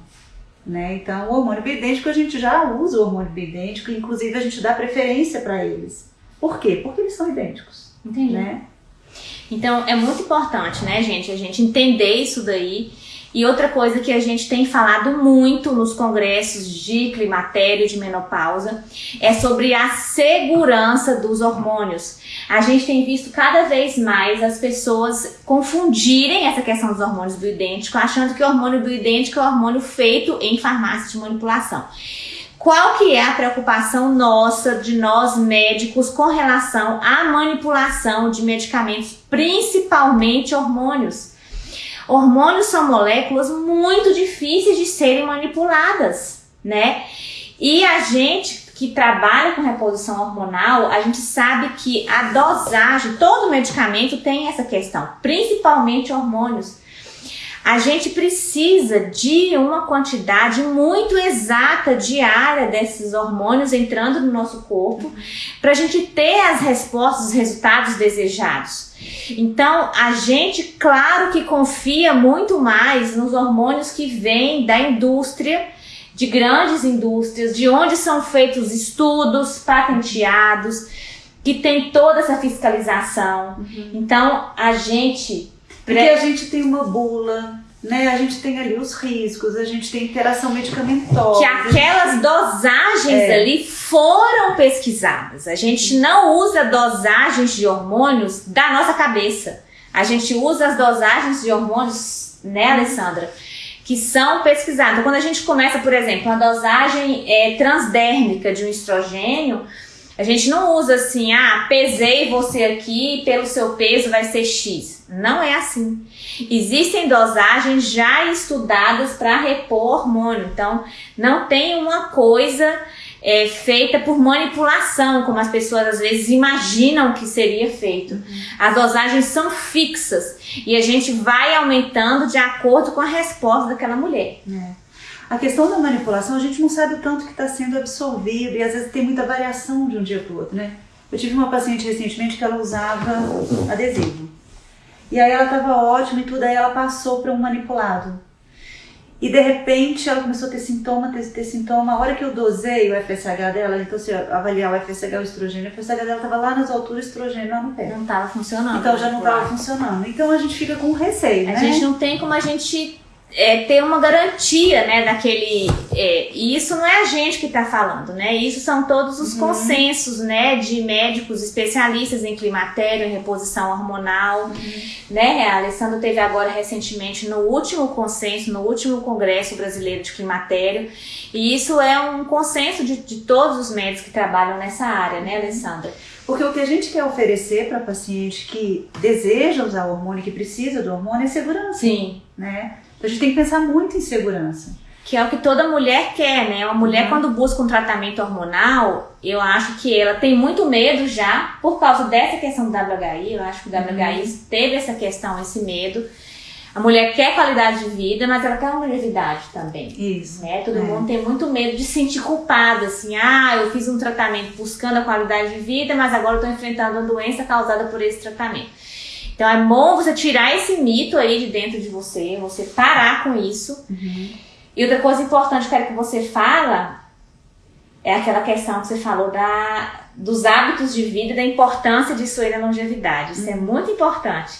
Né? Então, o hormônio bioidêntico, a gente já usa o hormônio bioidêntico, inclusive a gente dá preferência para eles. Por quê? Porque eles são idênticos. Entendi. Né? Então, é muito importante, né, gente, a gente entender isso daí E outra coisa que a gente tem falado muito nos congressos de climatério, de menopausa, é sobre a segurança dos hormônios. A gente tem visto cada vez mais as pessoas confundirem essa questão dos hormônios bioidênticos, achando que o hormônio bioidêntico é um hormônio feito em farmácia de manipulação. Qual que é a preocupação nossa, de nós médicos, com relação à manipulação de medicamentos, principalmente hormônios? Hormônios são moléculas muito difíceis de serem manipuladas, né? E a gente que trabalha com reposição hormonal, a gente sabe que a dosagem, todo medicamento tem essa questão, principalmente hormônios. A gente precisa de uma quantidade muito exata diária desses hormônios entrando no nosso corpo para a gente ter as respostas, os resultados desejados. Então, a gente, claro que confia muito mais nos hormônios que vêm da indústria, de grandes indústrias, de onde são feitos estudos patenteados, que tem toda essa fiscalização. Uhum. Então, a gente. Porque a gente tem uma bula, né? A gente tem ali os riscos, a gente tem interação medicamentosa. Que aquelas dosagens é. ali foram pesquisadas. A gente não usa dosagens de hormônios da nossa cabeça. A gente usa as dosagens de hormônios, né, Alessandra? Que são pesquisadas. Então, quando a gente começa, por exemplo, uma dosagem é, transdérmica de um estrogênio, a gente não usa assim, ah, pesei você aqui, pelo seu peso vai ser X. Não é assim. Existem dosagens já estudadas para repor hormônio. Então, não tem uma coisa é, feita por manipulação, como as pessoas às vezes imaginam que seria feito. Uhum. As dosagens são fixas e a gente vai aumentando de acordo com a resposta daquela mulher. É. A questão da manipulação, a gente não sabe o tanto que está sendo absorvido e às vezes tem muita variação de um dia para o outro, né? Eu tive uma paciente recentemente que ela usava adesivo. E aí ela estava ótima e tudo, aí ela passou para um manipulado. E de repente ela começou a ter sintoma, ter, ter sintoma. A hora que eu dosei o FSH dela, então se avaliar o FSH, o estrogênio, o FSH dela estava lá nas alturas, o estrogênio lá no pé. Não estava funcionando. Então já não estava funcionando. Então a gente fica com receio, a né? A gente não tem como a gente é, ter uma garantia, né, daquele... É, e isso não é a gente que está falando, né? Isso são todos os uhum. consensos, né, de médicos especialistas em climatério, em reposição hormonal, uhum. né? A Alessandra teve agora recentemente no último consenso, no último congresso brasileiro de climatério, e isso é um consenso de, de todos os médicos que trabalham nessa área, né, Alessandra? Porque o que a gente quer oferecer para paciente que deseja usar o hormônio, que precisa do hormônio, é segurança. Sim. Né? Então a gente tem que pensar muito em segurança. Que é o que toda mulher quer, né? Uma mulher, uhum. quando busca um tratamento hormonal, eu acho que ela tem muito medo já, por causa dessa questão do WHI. Eu acho que o WHI uhum. teve essa questão, esse medo. A mulher quer qualidade de vida, mas ela quer uma longevidade também. Isso. Né? Todo é. mundo tem muito medo de se sentir culpada, assim, ah, eu fiz um tratamento buscando a qualidade de vida, mas agora eu estou enfrentando uma doença causada por esse tratamento. Então é bom você tirar esse mito aí de dentro de você, você parar com isso. Uhum. E outra coisa importante que eu quero que você fala é aquela questão que você falou da, dos hábitos de vida e da importância disso aí na longevidade. Isso é uhum. é muito importante.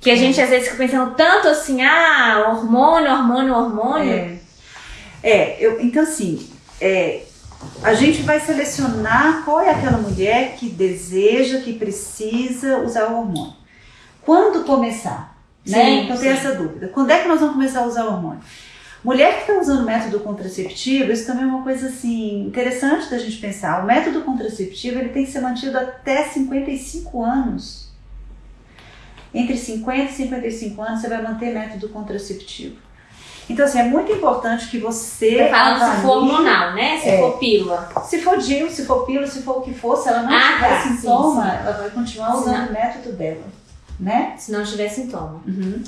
Que a uhum. gente às vezes fica pensando tanto assim, ah, hormônio, hormônio, hormônio. É, é eu, então assim, é, a gente vai selecionar qual é aquela mulher que deseja, que precisa usar o hormônio. Quando começar? Né? Sim, então tem essa dúvida. Quando é que nós vamos começar a usar o hormônio? Mulher que está usando método contraceptivo, isso também é uma coisa assim interessante da gente pensar. O método contraceptivo ele tem que ser mantido até 55 anos. Entre 50 e 55 anos você vai manter método contraceptivo. Então, assim, é muito importante que você. Tá falando avalie, se for hormonal, né? Se é, for pílula. Se for DIL, se for pílula, se for o que for, se ela não ah, tiver tá, sintoma, sim, sim. ela vai continuar usando o método dela né? Se não tiver sintoma. Uhum.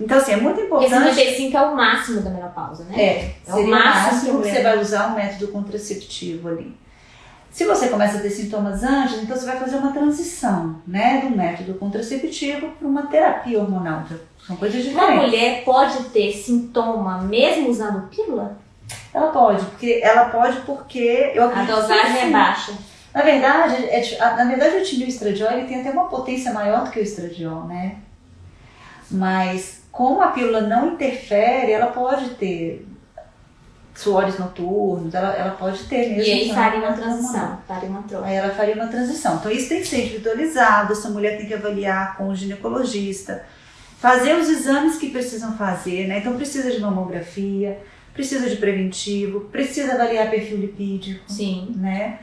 Então, assim, é muito importante. Esse 95 é o máximo da menopausa, né? É, é o máximo, máximo que você vai usar um método contraceptivo ali. Se você começa a ter sintomas antes, então você vai fazer uma transição, né, do método contraceptivo para uma terapia hormonal. São coisas diferentes. Uma mulher pode ter sintoma mesmo usando pílula? Ela pode, porque ela pode porque eu a dosagem é baixa. Na verdade, é, na verdade o estradiol ele tem até uma potência maior do que o estradiol, né? Mas como a pílula não interfere, ela pode ter suores noturnos, ela, ela pode ter mesmo. E aí faria uma transição, faria uma troca. Aí ela faria uma transição. Então isso tem que ser individualizado, essa mulher tem que avaliar com o ginecologista, fazer os exames que precisam fazer, né? Então precisa de mamografia, precisa de preventivo, precisa avaliar perfil lipídico. Sim. Né?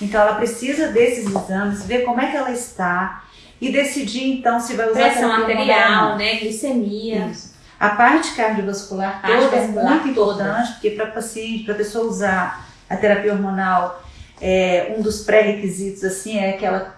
Então ela precisa desses exames, ver como é que ela está e decidir então se vai usar pressão arterial, né, glicemia. Isso. A parte cardiovascular toda é muito importante, porque para paciente, para pessoa usar a terapia hormonal, é, um dos pré-requisitos assim é que ela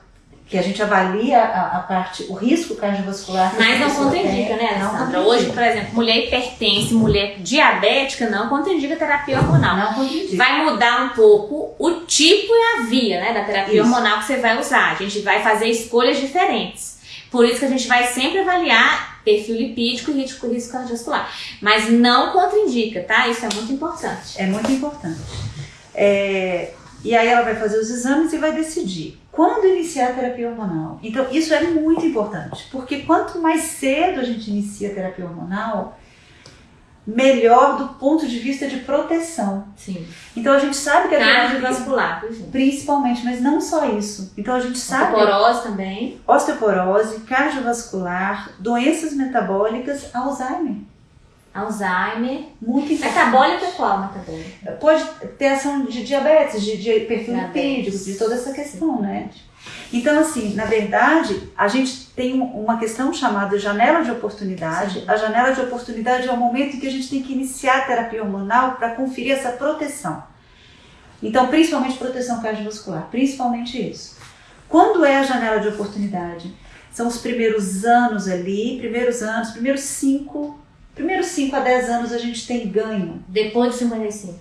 que a gente avalia a, a, parte, o risco cardiovascular. Mas não contraindica, né, Alessandra? Hoje, por exemplo, mulher hipertensa, mulher diabética, não contraindica terapia hormonal. Não contraindica. Vai mudar um pouco o tipo e a via, né, da terapia isso. hormonal que você vai usar. A gente vai fazer escolhas diferentes. Por isso que a gente vai sempre avaliar perfil lipídico e risco, risco cardiovascular. Mas não contraindica, tá? Isso é muito importante. É muito importante. É, e aí ela vai fazer os exames e vai decidir quando iniciar a terapia hormonal. Então, isso é muito importante, porque quanto mais cedo a gente inicia a terapia hormonal, melhor do ponto de vista de proteção. Sim. Então a gente sabe que a cardiovascular, principalmente, mas não só isso. Então a gente sabe osteoporose também, osteoporose, cardiovascular, doenças metabólicas, Alzheimer. Alzheimer. Muito importante. Metabólica é qual metabólica? Pode ter ação de diabetes, de, de perfil lipídico, de toda essa questão, né? Então, assim, na verdade, a gente tem uma questão chamada janela de oportunidade. Sim. A janela de oportunidade é o momento em que a gente tem que iniciar a terapia hormonal para conferir essa proteção. Então, principalmente proteção cardiovascular, principalmente isso. Quando é a janela de oportunidade? São os primeiros anos ali, primeiros anos, primeiros cinco primeiros 5 a 10 anos a gente tem ganho. Depois de 55?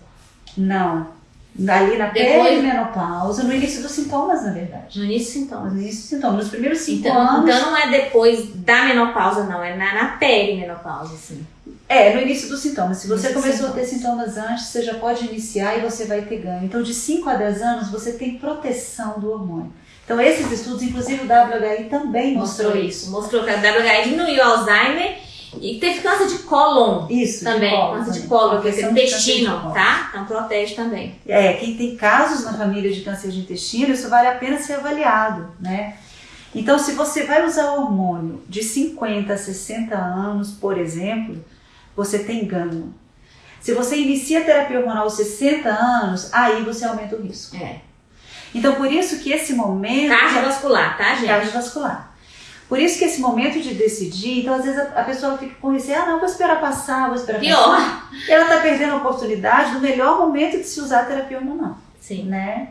Não. Ali na Depois... perimenopausa, no início dos sintomas, na verdade. No início dos sintomas. No início dos sintomas. Nos primeiros 5 então, anos. Então não é depois da menopausa, não, é na, na perimenopausa, sim. É, no início dos sintomas. Se você começou a ter sintomas antes, você já pode iniciar e você vai ter ganho. Então, de 5 a 10 anos, você tem proteção do hormônio. Então, esses estudos, inclusive o WHI também mostrou, mostrou isso. Mostrou que a WHI diminuiu o Alzheimer e teve câncer de cólon Isso, também. De cólon, câncer de cólon, que é intestino, tá? Então protege também. É, quem tem casos na família de câncer de intestino, isso vale a pena ser avaliado, né? Então, se você vai usar hormônio de 50 a 60 anos, por exemplo, você tem ganho. Se você inicia a terapia hormonal aos 60 anos, aí você aumenta o risco. É. Então, por isso que esse momento. Cardiovascular, tá, gente? Cardiovascular. Por isso que esse momento de decidir, então às vezes a, a pessoa fica com receio, ah não, vou esperar passar, vou esperar Pior. passar. Ela está perdendo a oportunidade do melhor momento de se usar a terapia hormonal. Sim. Né?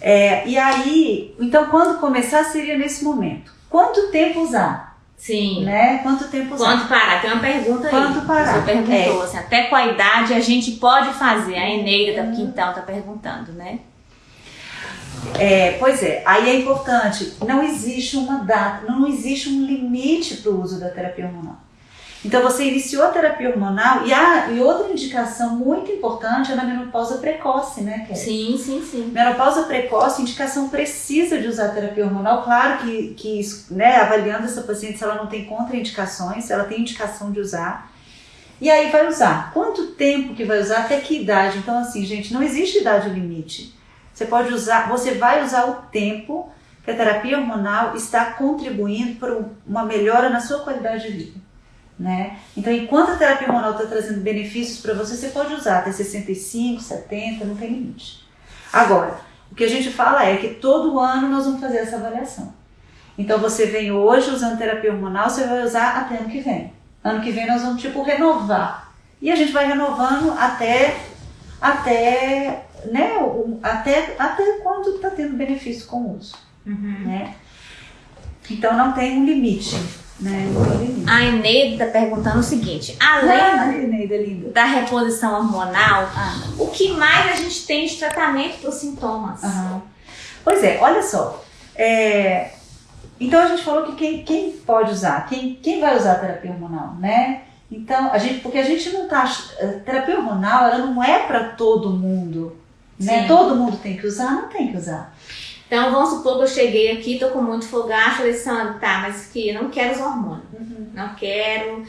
É, e aí, então quando começar seria nesse momento. Quanto tempo usar? Sim. Né? Quanto tempo usar? Quanto parar? Tem uma pergunta aí. Quanto parar? Você perguntou, é. assim, até qual idade a gente pode fazer? A Eneida da Quintal está perguntando, né? É, pois é, aí é importante, não existe uma data, não existe um limite para o uso da terapia hormonal. Então você iniciou a terapia hormonal e, a, e outra indicação muito importante é na menopausa precoce, né, Kelly? Sim, sim, sim. Menopausa precoce, indicação precisa de usar terapia hormonal. Claro que, que né, avaliando essa paciente se ela não tem contraindicações, se ela tem indicação de usar. E aí vai usar. Quanto tempo que vai usar? Até que idade? Então, assim, gente, não existe idade limite. Você pode usar, você vai usar o tempo que a terapia hormonal está contribuindo para uma melhora na sua qualidade de vida. Né? Então, enquanto a terapia hormonal está trazendo benefícios para você, você pode usar até 65, 70, não tem limite. Agora, o que a gente fala é que todo ano nós vamos fazer essa avaliação. Então, você vem hoje usando terapia hormonal, você vai usar até ano que vem. Ano que vem nós vamos, tipo, renovar. E a gente vai renovando até, até né, até, até quando está tendo benefício com o uso. Uhum. Né? Então não tem um limite. Né? limite. A Eneida está perguntando o seguinte: além ah, Eneida, da reposição hormonal, ah. o que mais a gente tem de tratamento para os sintomas? Uhum. Pois é, olha só. É, então a gente falou que quem, quem pode usar, quem, quem vai usar a terapia hormonal, né? Então, a gente, porque a gente não tá. Terapia hormonal, ela não é para todo mundo. Né? Todo mundo tem que usar? Não tem que usar. Então, vamos supor que eu cheguei aqui, tô com muito fogacho, Alessandra, tá, mas que eu não quero os hormônios. Uhum. Não quero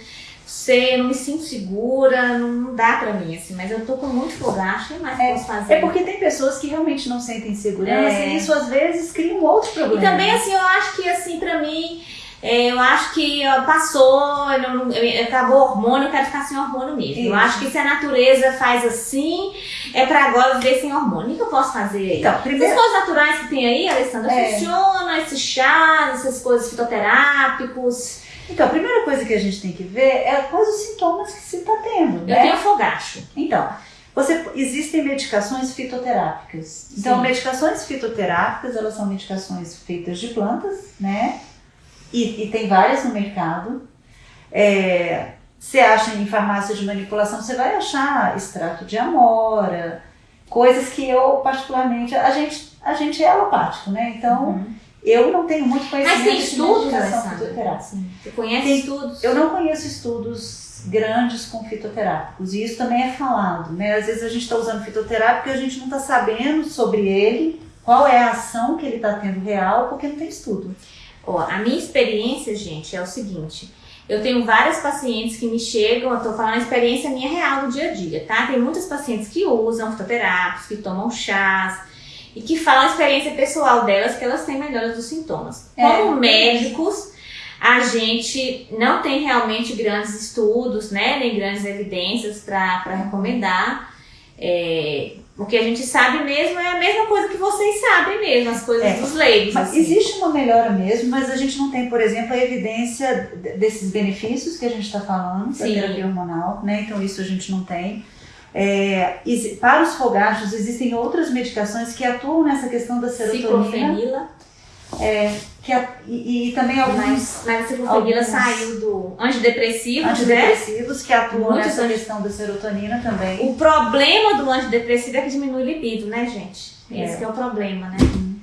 sei, eu não me sinto segura, não dá pra mim, assim, mas eu tô com muito fogacho, que mais é, posso fazer? É porque tem pessoas que realmente não sentem segurança é. e isso às vezes cria um outro problema. E também, assim, eu acho que, assim, pra mim, é, eu acho que ó, passou, eu, eu, acabou o hormônio, eu quero ficar sem hormônio mesmo. Isso. Eu acho que se a natureza faz assim, é pra agora viver sem hormônio. O que eu posso fazer aí? Então, primeiro... Essas coisas naturais que tem aí, Alessandra, é. funciona, esses chás, essas coisas fitoterápicos. Então, a primeira coisa que a gente tem que ver é quais os sintomas que se está tendo. Eu né? tenho fogacho. Então, você, existem medicações fitoterápicas. Então, Sim. medicações fitoterápicas, elas são medicações feitas de plantas, né? E, e tem várias no mercado. É, você acha em farmácia de manipulação, você vai achar extrato de amora, coisas que eu particularmente, a gente, a gente é alopático, né? Então, uhum eu não tenho muito conhecimento Mas tem estudos, de Você conhece tem, estudos? Eu não conheço estudos grandes com fitoterápicos e isso também é falado, né? Às vezes a gente está usando fitoterápico e a gente não está sabendo sobre ele, qual é a ação que ele está tendo real, porque não tem estudo. Ó, a minha experiência, gente, é o seguinte. Eu tenho várias pacientes que me chegam, eu tô falando a experiência minha real do dia a dia, tá? Tem muitas pacientes que usam fitoterápicos, que tomam chás, e que falam a experiência pessoal delas, que elas têm melhora dos sintomas. É, Como médicos, a gente não tem realmente grandes estudos, né, nem grandes evidências para recomendar. É, o que a gente sabe mesmo é a mesma coisa que vocês sabem mesmo, as coisas é, dos leigos. Mas assim. existe uma melhora mesmo, mas a gente não tem, por exemplo, a evidência desses benefícios que a gente está falando da terapia hormonal, né? Então isso a gente não tem. É, para os fogachos existem outras medicações que atuam nessa questão da serotonina. É, que a, e, e, também alguns. Mas, mas a ciclofenila saiu do antidepressivo, antidepressivos né? que atuam Muitos nessa questão da serotonina também. O problema do antidepressivo é que diminui o libido, né, gente? Esse é. é o problema, né? Uhum.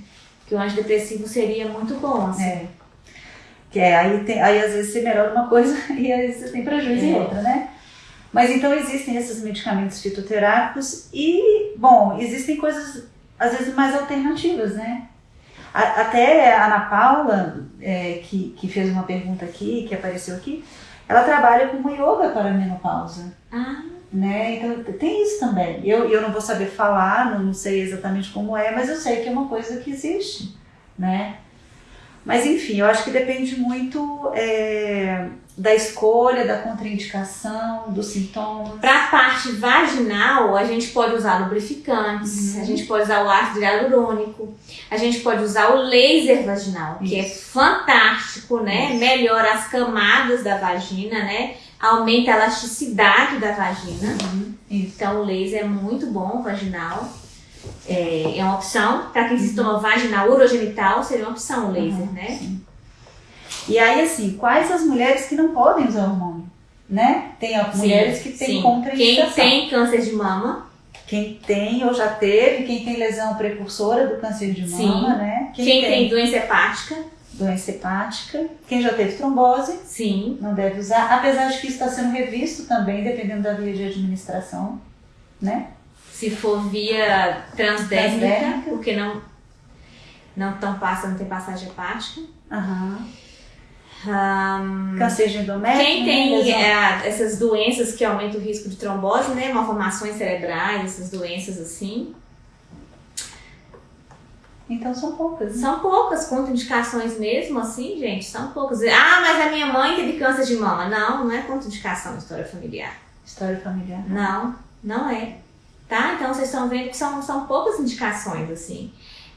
Que o antidepressivo seria muito bom, assim. É. Que é, aí, tem, aí às vezes você melhora uma coisa <laughs> e às vezes você tem prejuízo é. em outra, né? Mas então existem esses medicamentos fitoterápicos e, bom, existem coisas às vezes mais alternativas, né? Até a Ana Paula, é, que, que fez uma pergunta aqui, que apareceu aqui, ela trabalha com yoga para a menopausa. Ah. Né? Então tem isso também. Eu, eu não vou saber falar, não, não sei exatamente como é, mas eu sei que é uma coisa que existe, né? Mas enfim, eu acho que depende muito é, da escolha, da contraindicação, dos sintomas. Para a parte vaginal, a gente pode usar lubrificantes, uhum. a gente pode usar o ácido hialurônico, a gente pode usar o laser vaginal, Isso. que é fantástico, né? Isso. Melhora as camadas da vagina, né? Aumenta a elasticidade da vagina. Uhum. Então o laser é muito bom vaginal. É, é uma opção. Para quem uhum. se toma vaginal urogenital, seria uma opção o laser, uhum. né? Sim. E aí, assim, quais as mulheres que não podem usar hormônio? Né? Tem as mulheres que têm contraindicação. Quem tem câncer de mama. Quem tem ou já teve, quem tem lesão precursora do câncer de mama, Sim. né? Quem, quem tem, tem doença hepática. Doença hepática. Quem já teve trombose. Sim. Não deve usar. Apesar de que isso está sendo revisto também, dependendo da via de administração, né? Se for via transdérmica, transdérmica. porque não, não tão passa, não tem passagem hepática. Aham. Uhum. Um, Câncer de endométrio. Quem tem né, é, essas doenças que aumentam o risco de trombose, né? Malformações cerebrais, essas doenças assim. Então são poucas. Né? São poucas contraindicações mesmo, assim, gente. São poucas. Ah, mas a minha mãe teve câncer de mama. Não, não é contraindicação história familiar. História familiar? Não, não é. Tá? Então vocês estão vendo que são, são poucas indicações, assim,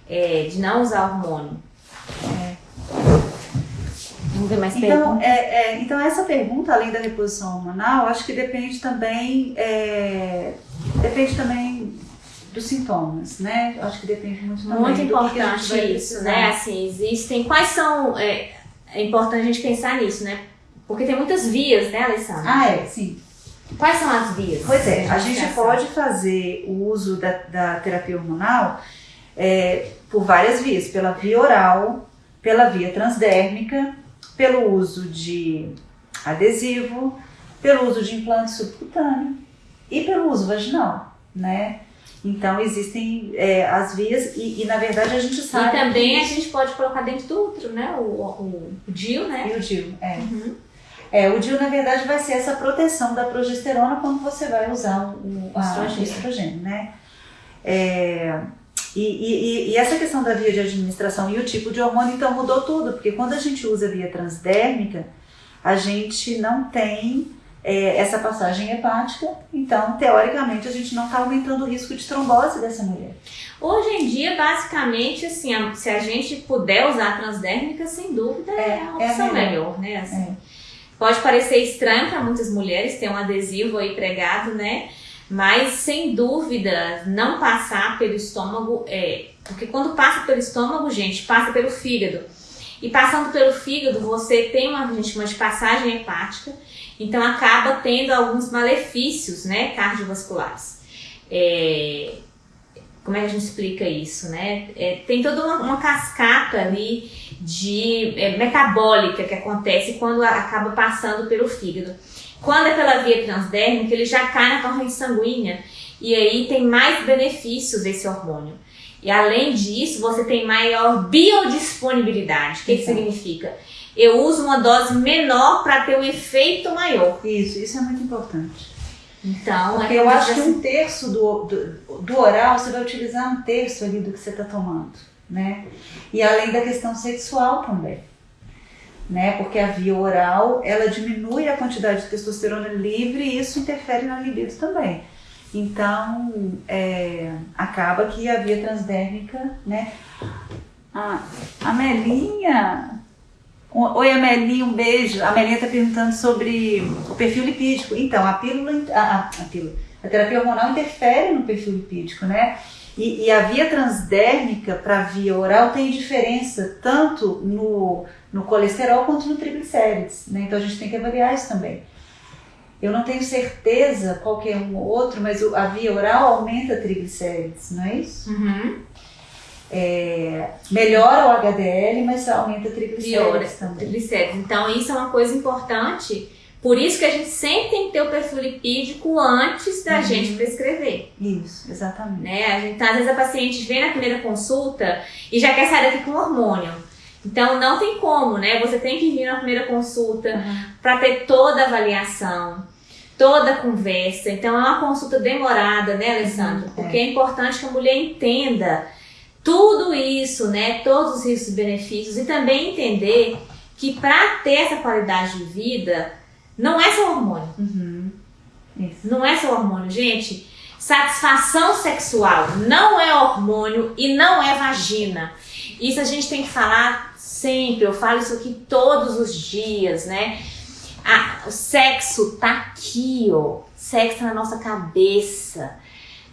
é, de não usar hormônio. É. Vamos ver mais então, é, é, então, essa pergunta, além da reposição hormonal, acho que depende também, é, depende também dos sintomas, né? Acho que depende muito Muito importante isso, né? Assim, existem... Quais são... É, é importante a gente pensar nisso, né? Porque tem muitas vias, né, Alessandra? Ah, é, sim. Quais são as vias? Pois é, a gente pode fazer o uso da, da terapia hormonal é, por várias vias, pela via oral, pela via transdérmica, pelo uso de adesivo, pelo uso de implante subcutâneo e pelo uso vaginal, né? Então existem é, as vias e, e, na verdade a gente sabe. E também a gente pode colocar dentro do útero, né? O, o, o DIU, né? E o DIU, é. Uhum. É, o DIU na verdade vai ser essa proteção da progesterona quando você vai usar o, a, estrogênio. o estrogênio, né? É, e, e, e, essa questão da via de administração e o tipo de hormônio então mudou tudo, porque quando a gente usa via transdérmica, a gente não tem é, essa passagem hepática, então teoricamente a gente não está aumentando o risco de trombose dessa mulher. Hoje em dia, basicamente, assim, se a gente puder usar a transdérmica, sem dúvida é, é a opção é melhor. melhor, né? Assim, é. Pode parecer estranho para muitas mulheres ter um adesivo aí pregado, né? Mas sem dúvida, não passar pelo estômago é. Porque quando passa pelo estômago, gente, passa pelo fígado. E passando pelo fígado, você tem uma, gente chama de passagem hepática então acaba tendo alguns malefícios, né, cardiovasculares. É, como é que a gente explica isso, né? É, tem toda uma, uma, cascata ali de é, metabólica que acontece quando acaba passando pelo fígado. Quando é pela via transdérmica, ele já cai na corrente sanguínea e aí tem mais benefícios esse hormônio. E além disso, você tem maior biodisponibilidade. O que, que significa? eu uso uma dose menor para ter um efeito maior. Isso, isso é muito importante. Então, Porque é eu acho que um terço do, do, do, oral, você vai utilizar um terço ali do que você está tomando, né? E além da questão sexual também, né? Porque a via oral, ela diminui a quantidade de testosterona livre e isso interfere na libido também. Então, é, acaba que a via transdérmica, né? Ah, a Melinha Oi, Amelie, um beijo. A Amelinha está perguntando sobre o perfil lipídico. Então, a pílula, a, a, pílula, a terapia hormonal interfere no perfil lipídico, né? E, e a via transdérmica para a via oral tem diferença tanto no, no colesterol quanto no triglicérides, né? Então a gente tem que avaliar isso também. Eu não tenho certeza qual que é um ou outro, mas a via oral aumenta triglicérides, não é isso? Uhum é, melhora o HDL, mas aumenta triglicéridos também. Triglicéridos. Então isso é uma coisa importante. Por isso que a gente sempre tem que ter o perfil lipídico antes da uhum. gente prescrever. Isso, exatamente. Né? A gente, às vezes a paciente vem na primeira consulta e já quer sair daqui com hormônio. Então não tem como, né? Você tem que vir na primeira consulta uhum. para ter toda a avaliação, toda a conversa. Então é uma consulta demorada, né, Alessandro? Uhum, Porque é. é importante que a mulher entenda tudo isso, né, todos os riscos e benefícios, e também entender que para ter essa qualidade de vida, não é só hormônio. Uhum. Não é só hormônio, gente. Satisfação sexual não é hormônio e não é vagina. Isso a gente tem que falar sempre. Eu falo isso aqui todos os dias, né? Ah, o sexo tá aqui, ó. Sexo tá na nossa cabeça.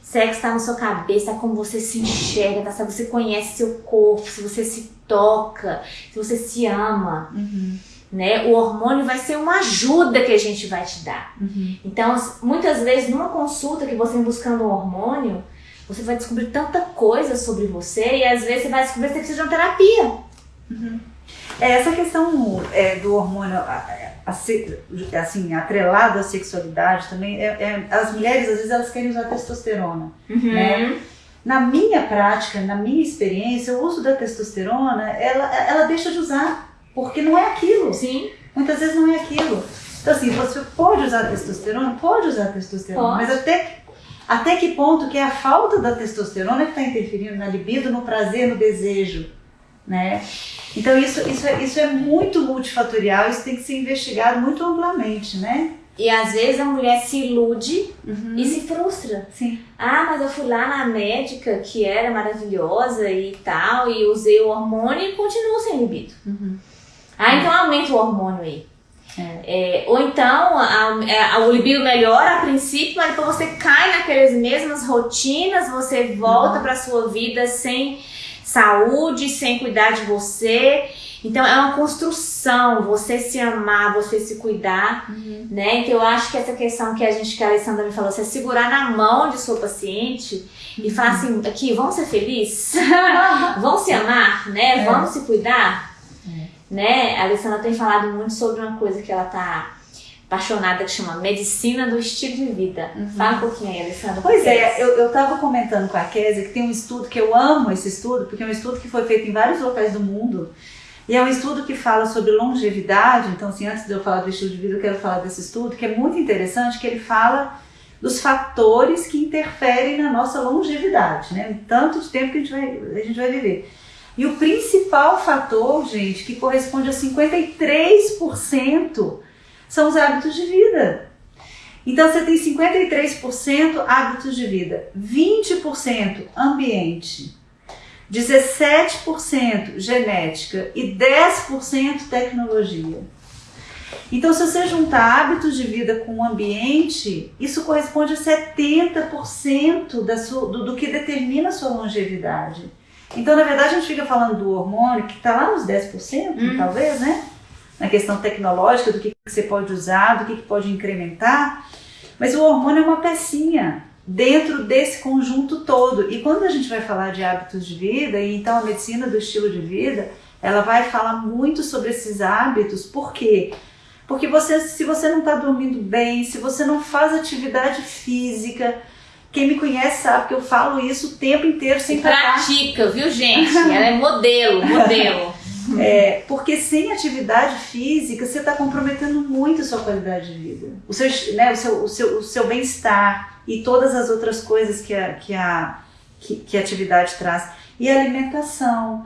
Sexo está na sua cabeça, é como você se enxerga, tá? se você conhece seu corpo, se você se toca, se você se ama. Uhum. Né? O hormônio vai ser uma ajuda que a gente vai te dar. Uhum. Então, muitas vezes, numa consulta que você buscando um hormônio, você vai descobrir tanta coisa sobre você e às vezes você vai descobrir que você precisa de uma terapia. Uhum. É, essa questão é, do hormônio assim, atrelado à sexualidade também, é, é, as mulheres às vezes elas querem usar testosterona, uhum. né? Na minha prática, na minha experiência, o uso da testosterona, ela, ela deixa de usar, porque não é aquilo. Sim. Muitas vezes não é aquilo. Então assim, você pode usar testosterona? Pode usar testosterona, pode. mas até, até que ponto que é a falta da testosterona que está interferindo na libido, no prazer, no desejo, né? Então isso, isso, é, isso é muito multifatorial, isso tem que ser investigado muito amplamente, né? E às vezes a mulher se ilude uhum. e se frustra. Sim. Ah, mas eu fui lá na médica que era maravilhosa e tal, e usei o hormônio e continuo sem libido. Uhum. Ah, então aumenta o hormônio aí. É. É, ou então a, a, o libido melhora a princípio, mas depois você cai naquelas mesmas rotinas, você volta uhum. para sua vida sem saúde, sem cuidar de você. Então é uma construção, você se amar, você se cuidar, uhum. né? Então eu acho que essa questão que a gente, que a Alessandra me falou, você segurar na mão de sua paciente uhum. e falar assim, aqui, vamos ser felizes? <laughs> vamos se amar, né? É. Vamos se cuidar? É. Né? A Alessandra tem falado muito sobre uma coisa que ela tá apaixonada que chama Medicina do Estilo de Vida. Uhum. Fala um pouquinho aí, Alessandra. Pois é, eu estava comentando com a Kézia que tem um estudo que eu amo esse estudo, porque é um estudo que foi feito em vários locais do mundo. E é um estudo que fala sobre longevidade. Então, assim, antes de eu falar do estilo de vida, eu quero falar desse estudo, que é muito interessante, que ele fala dos fatores que interferem na nossa longevidade, né? Tanto de tempo que a gente vai, a gente vai viver. E o principal fator, gente, que corresponde a 53% são os hábitos de vida. Então você tem 53% hábitos de vida, 20% ambiente, 17% genética e 10% tecnologia. Então, se você juntar hábitos de vida com o ambiente, isso corresponde a 70% da sua, do, do que determina a sua longevidade. Então, na verdade, a gente fica falando do hormônio que está lá nos 10%, hum. talvez, né? Na questão tecnológica, do que, que você pode usar, do que, que pode incrementar. Mas o hormônio é uma pecinha dentro desse conjunto todo. E quando a gente vai falar de hábitos de vida, e então a medicina do estilo de vida, ela vai falar muito sobre esses hábitos, por quê? Porque você, se você não está dormindo bem, se você não faz atividade física, quem me conhece sabe que eu falo isso o tempo inteiro sem parar. Pratica, viu, gente? Ela é modelo, modelo. <laughs> É, porque sem atividade física você está comprometendo muito a sua qualidade de vida, o seu, né, o seu, o seu, o seu bem-estar e todas as outras coisas que a, que a, que, que a atividade traz. E a alimentação,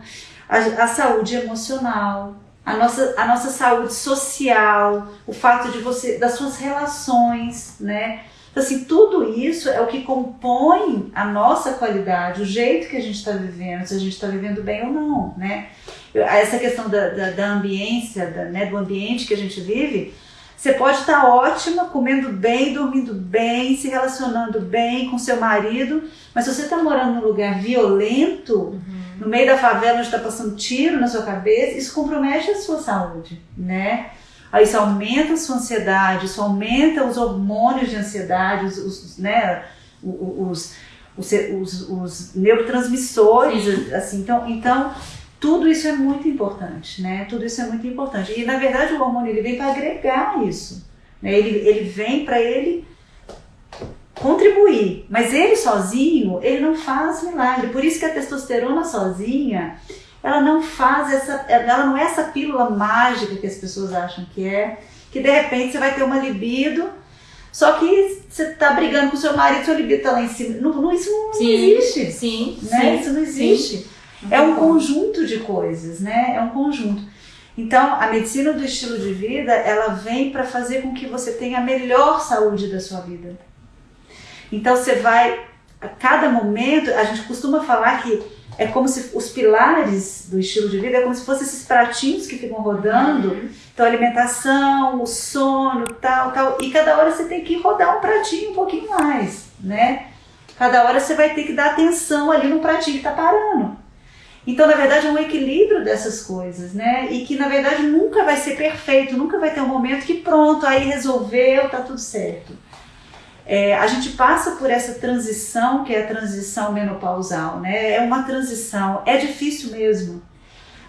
a, a saúde emocional, a nossa, a nossa saúde social, o fato de você, das suas relações, né? Então, assim, tudo isso é o que compõe a nossa qualidade, o jeito que a gente está vivendo, se a gente está vivendo bem ou não, né? Essa questão da, da, da ambiência, da, né, do ambiente que a gente vive, você pode estar tá ótima, comendo bem, dormindo bem, se relacionando bem com seu marido, mas se você está morando num lugar violento, uhum. no meio da favela onde está passando tiro na sua cabeça, isso compromete a sua saúde, né? Aí isso aumenta a sua ansiedade, isso aumenta os hormônios de ansiedade, os, os né, os, os, os, os neurotransmissores, Sim. assim, então, então tudo isso é muito importante, né? Tudo isso é muito importante. E na verdade o hormônio ele vem para agregar isso, né? Ele, ele vem para ele contribuir, mas ele sozinho ele não faz milagre. Por isso que a testosterona sozinha ela não faz essa, ela não é essa pílula mágica que as pessoas acham que é, que de repente você vai ter uma libido, só que você está brigando com seu marido, seu libido está lá em cima. Não, não isso não, sim, existe. Sim, né? sim, isso não existe. É um conjunto de coisas, né? É um conjunto. Então, a medicina do estilo de vida, ela vem para fazer com que você tenha a melhor saúde da sua vida. Então, você vai, a cada momento, a gente costuma falar que é como se os pilares do estilo de vida é como se fossem esses pratinhos que ficam rodando. Uhum. Então, alimentação, o sono, tal, tal. E cada hora você tem que rodar um pratinho um pouquinho mais, né? Cada hora você vai ter que dar atenção ali no pratinho que está parando. Então, na verdade, é um equilíbrio dessas coisas, né? E que, na verdade, nunca vai ser perfeito, nunca vai ter um momento que pronto, aí resolveu, tá tudo certo. É, a gente passa por essa transição, que é a transição menopausal, né? É uma transição, é difícil mesmo.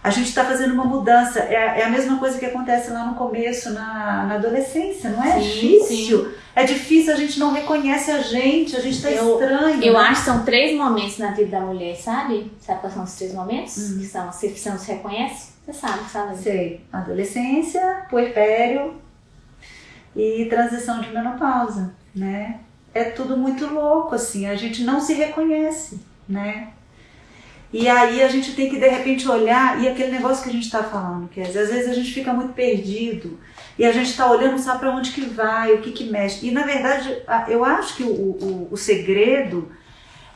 A gente está fazendo uma mudança, é, é, a mesma coisa que acontece lá no começo, na, na adolescência, não é? Sim, difícil. Sim. É difícil, a gente não reconhece a gente, a gente está estranho. Eu né? acho que são três momentos na vida da mulher, sabe? Sabe quais são os três momentos? Uhum. Que são, você, você não se reconhece? Você sabe, sabe? Sei. Adolescência, puerpério e transição de menopausa né? É tudo muito louco, assim, a gente não se reconhece, né? E aí a gente tem que de repente olhar, e aquele negócio que a gente está falando, que às vezes a gente fica muito perdido, e a gente está olhando, sabe para onde que vai, o que que mexe. E na verdade, eu acho que o, o, o segredo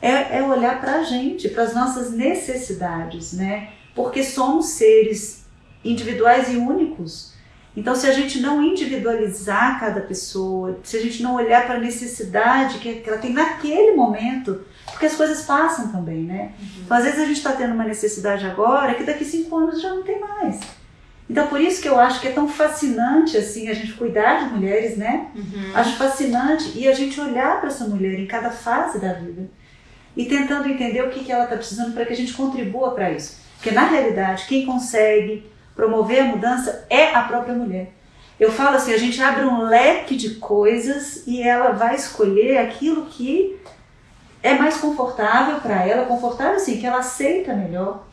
é, é olhar para a gente, para as nossas necessidades, né? Porque somos seres individuais e únicos. Então, se a gente não individualizar cada pessoa, se a gente não olhar para a necessidade que ela tem naquele momento, porque as coisas passam também, né? Uhum. Então, às vezes a gente está tendo uma necessidade agora que daqui cinco anos já não tem mais. Então, por isso que eu acho que é tão fascinante assim a gente cuidar de mulheres, né? Uhum. Acho fascinante e a gente olhar para essa mulher em cada fase da vida e tentando entender o que, que ela está precisando para que a gente contribua para isso. Porque na realidade, quem consegue promover a mudança é a própria mulher. eu falo assim, a gente abre um leque de coisas e ela vai escolher aquilo que é mais confortável para ela, confortável assim, que ela aceita melhor.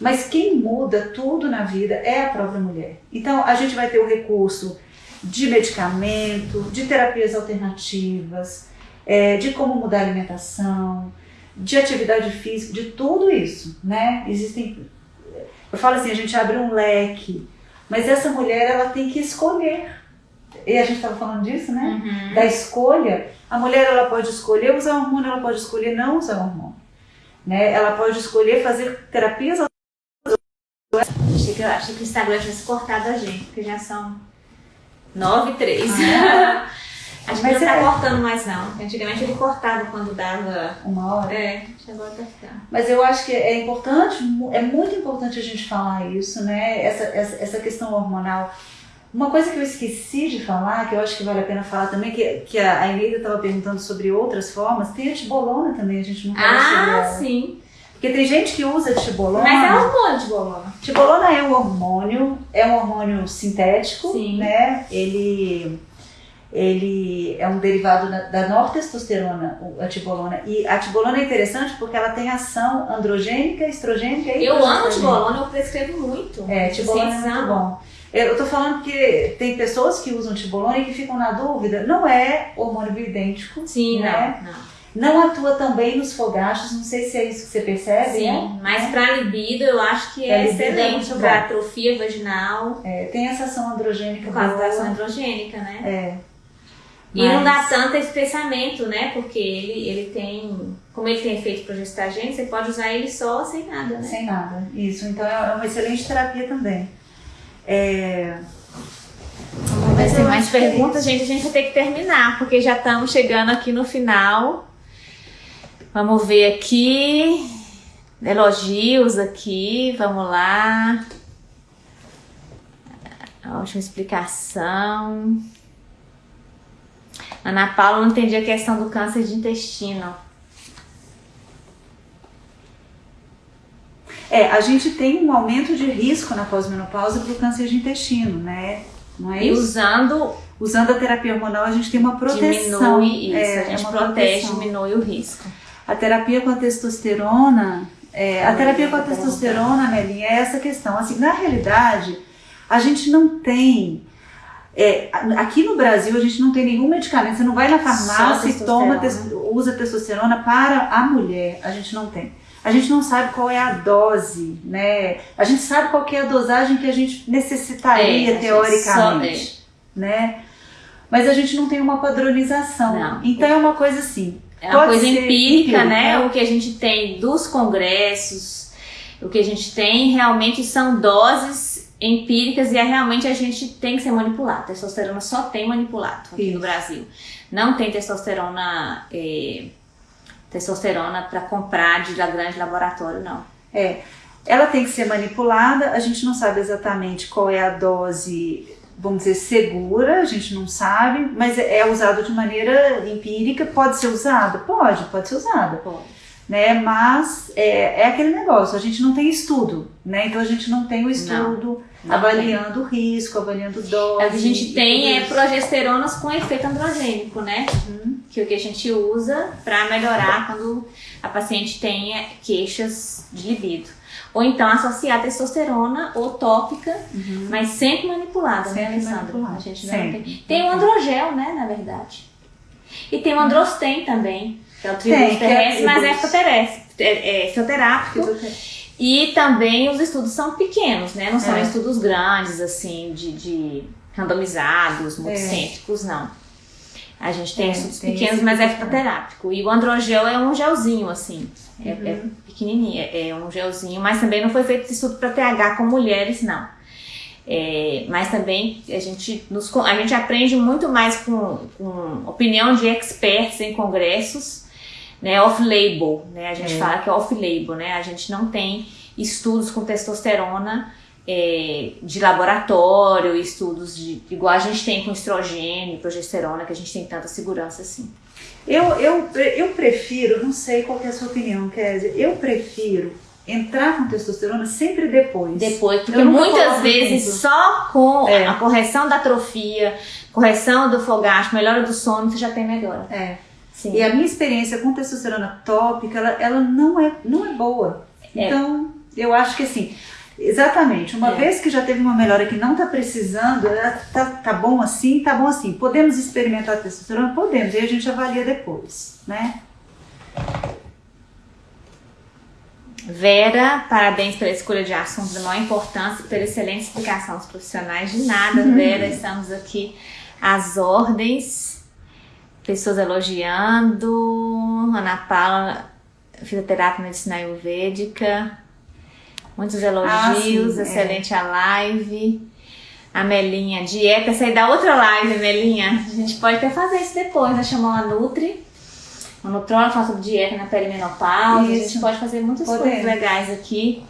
Mas quem muda tudo na vida é a própria mulher. Então a gente vai ter o recurso de medicamento, de terapias alternativas, é, de como mudar a alimentação, de atividade física, de tudo isso, né? Existem, eu falo assim, a gente abre um leque, mas essa mulher ela tem que escolher. E a gente estava falando disso, né? Uhum. Da escolha. A mulher ela pode escolher usar hormônio, ela pode escolher não usar hormônio, né? Ela pode escolher fazer terapias. Achei que, achei que o Instagram tivesse cortado a gente, porque já são nove e três. Ah. <laughs> Acho que não tá é... cortando mais não. Antigamente ele cortava quando dava uma hora. É, agora tá ficando. Mas eu acho que é importante, é muito importante a gente falar isso, né? Essa, essa, essa questão hormonal. Uma coisa que eu esqueci de falar, que eu acho que vale a pena falar também, que, que a Eneida estava perguntando sobre outras formas, tem a tibolona também, a gente não falou ah, sobre Ah, sim. Porque tem gente que usa tibolona. Mas é hormônio tibolona. Tibolona é um hormônio, é um hormônio sintético, sim. né? Ele ele é um derivado da nortestosterona, a tibolona. E a tibolona é interessante porque ela tem ação androgênica, estrogênica e Eu amo tibolona, eu prescrevo muito. É, tibolona é muito bom. Eu tô falando que tem pessoas que usam tibolona e que ficam na dúvida. Não é hormônio bioidêntico. Sim, né? não, não. Não atua também nos fogachos, não sei se é isso que você percebe. Sim, né? mas para libido eu acho que é, é excelente para atrofia vaginal. É, tem essa ação androgênica. Por causa da ação androgênica, né? É. E não dá tanto espessamento, né? Porque ele, ele tem. Como ele tem efeito progestagênico, você pode usar ele só sem nada, né? Sem nada, isso. Então é uma excelente terapia também. É... Vamos ver se tem mais perguntas, é gente. A gente vai ter que terminar, porque já estamos chegando aqui no final. Vamos ver aqui. Elogios aqui, vamos lá. Ótima explicação. Ana Paula não entendia a questão do câncer de intestino. É, a gente tem um aumento de risco na pós-menopausa para o câncer de intestino, né? Não é e isso? usando usando a terapia hormonal a gente tem uma proteção. Diminui isso, é, a gente é protege, proteção. diminui o risco. A terapia com a testosterona, é, a terapia com a testosterona, Melinha, é essa questão. Assim, na realidade, a gente não tem é, aqui no Brasil a gente não tem nenhum medicamento. Você não vai na farmácia e toma, usa testosterona para a mulher. A gente não tem. A gente não sabe qual é a dose, né? A gente sabe qual é a dosagem que a gente necessitaria é, teoricamente, é. né? Mas a gente não tem uma padronização. Não. Então é uma coisa assim. É uma coisa empírica, né? O que a gente tem dos congressos, o que a gente tem realmente são doses empíricas e é realmente a gente tem que ser manipulado. Testosterona só tem manipulado aqui Isso. no Brasil. Não tem testosterona é, testosterona para comprar de grande laboratório, não. É. Ela tem que ser manipulada, a gente não sabe exatamente qual é a dose, vamos dizer, segura, a gente não sabe, mas é, é usado de maneira empírica. Pode ser usada? Pode, pode ser usada. Pode né? Mas é, é aquele negócio, a gente não tem estudo, né? Então a gente não tem o estudo avaliando o risco, avaliando dose. O que a gente tem é progesteronas com efeito androgênico, né? Uhum. Que é o que a gente usa para melhorar quando a paciente tenha queixas de libido. Ou então associar testosterona ou tópica, uhum. mas sempre manipulada, né, sempre né, Alessandra? Manipulada. A gente não tem. Tem o androgel, né, na verdade. E tem o androsten também que é o tributo terrestre, mas é, fototerrestre, é, é. E também os estudos são pequenos, né? Não são é. estudos grandes, assim, de, de randomizados, multicêntricos, é. não. A gente tem é, estudos tem pequenos, mas é fitoterápico. E o androgel é um gelzinho, assim. É, é uhum. é pequenininho, é, um gelzinho, mas também não foi feito estudo para TH com mulheres, não. É, mas também a gente, nos, a gente aprende muito mais com, com opinião de experts em congressos né, off-label, né? A gente é. fala que é off-label, né? A gente não tem estudos com testosterona é, de laboratório, estudos de igual a gente tem com estrogênio, progesterona, que a gente tem tanta segurança assim. Eu, eu, eu prefiro, não sei qual é a sua opinião, Kézia, eu prefiro entrar com testosterona sempre depois. Depois, porque muitas vezes tempo. só com é. a correção da atrofia, correção do fogacho, melhora do sono, você já tem melhora. É. Sim. E a minha experiência com testosterona tópica, ela, ela não, é, não é boa. É. Então, eu acho que assim, exatamente, uma é. vez que já teve uma melhora que não está precisando, tá, tá bom assim, tá bom assim. Podemos experimentar testosterona? Podemos, e a gente avalia depois, né? Vera, parabéns pela escolha de assuntos de maior importância pela excelente explicação dos profissionais. De nada. <laughs> Vera, estamos aqui às ordens. Pessoas elogiando. Ana Paula, fisioterapia medicinal ayurvédica. Muitos elogios, ah, sim, excelente é. a live. A Melinha, dieta, essa aí da outra live, Melinha. A gente pode até fazer isso depois, né? Chamar uma Nutri o nutrólogo fala sobre dieta na perimenopausa. Isso. A gente pode fazer muitas Podemos. coisas legais aqui.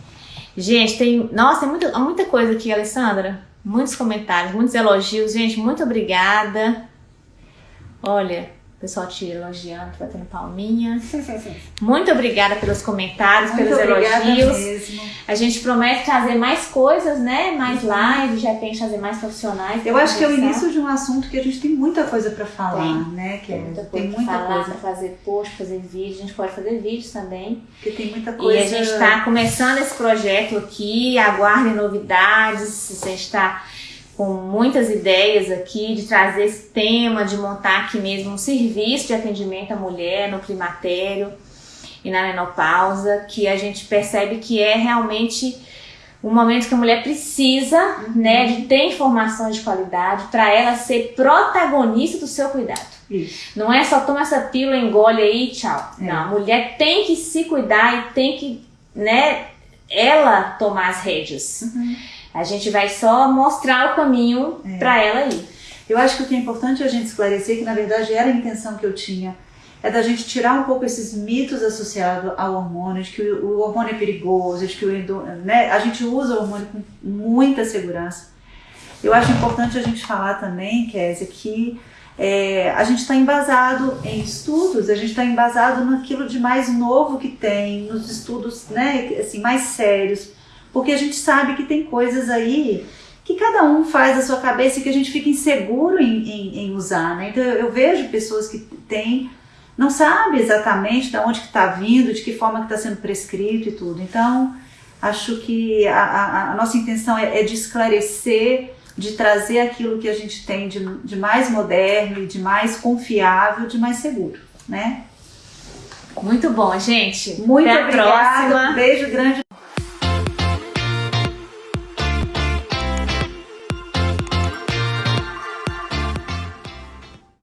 Gente, tem. Nossa, tem muita, muita coisa aqui, Alessandra. Muitos comentários, muitos elogios. Gente, muito obrigada. Olha, pessoal te elogiando, batendo palminha. <laughs> Muito obrigada pelos comentários, Muito pelos elogios. Mesmo. A gente promete trazer mais coisas, né? Mais uhum. lives, de repente fazer mais profissionais. Eu acho que é o início de um assunto que a gente tem muita coisa para falar, tem. né? Que tem é, muita coisa tem muita falar, coisa. pra fazer post, fazer vídeo. A gente pode fazer vídeos também. Porque tem muita coisa. E a gente está começando esse projeto aqui. Aguardem novidades. A gente está com muitas ideias aqui de trazer esse tema, de montar aqui mesmo um serviço de atendimento à mulher no climatério e na menopausa, que a gente percebe que é realmente um momento que a mulher precisa, uhum. né, de ter informações de qualidade para ela ser protagonista do seu cuidado. Isso. Não é só toma essa pílula, engole aí, tchau. É. Não, a mulher tem que se cuidar e tem que, né, ela tomar as rédeas. Uhum. A gente vai só mostrar o caminho é. para ela ir. Eu acho que o que é importante a gente esclarecer, que na verdade era a intenção que eu tinha, é da gente tirar um pouco esses mitos associados ao hormônio, de que o, hormônio é perigoso, de que o, né, a gente usa o hormônio com muita segurança. Eu acho importante a gente falar também, Kézia, que é, a gente está embasado em estudos, a gente está embasado naquilo de mais novo que tem, nos estudos né, assim, mais sérios porque a gente sabe que tem coisas aí que cada um faz a sua cabeça e que a gente fica inseguro em, em, em usar, né? Então eu, vejo pessoas que têm, não sabe exatamente de onde que está vindo, de que forma que está sendo prescrito e tudo. Então acho que a, a, a nossa intenção é, é, de esclarecer, de trazer aquilo que a gente tem de, de mais moderno, de mais confiável, de mais seguro, né? Muito bom, gente. Muito Até obrigada. Um beijo grande.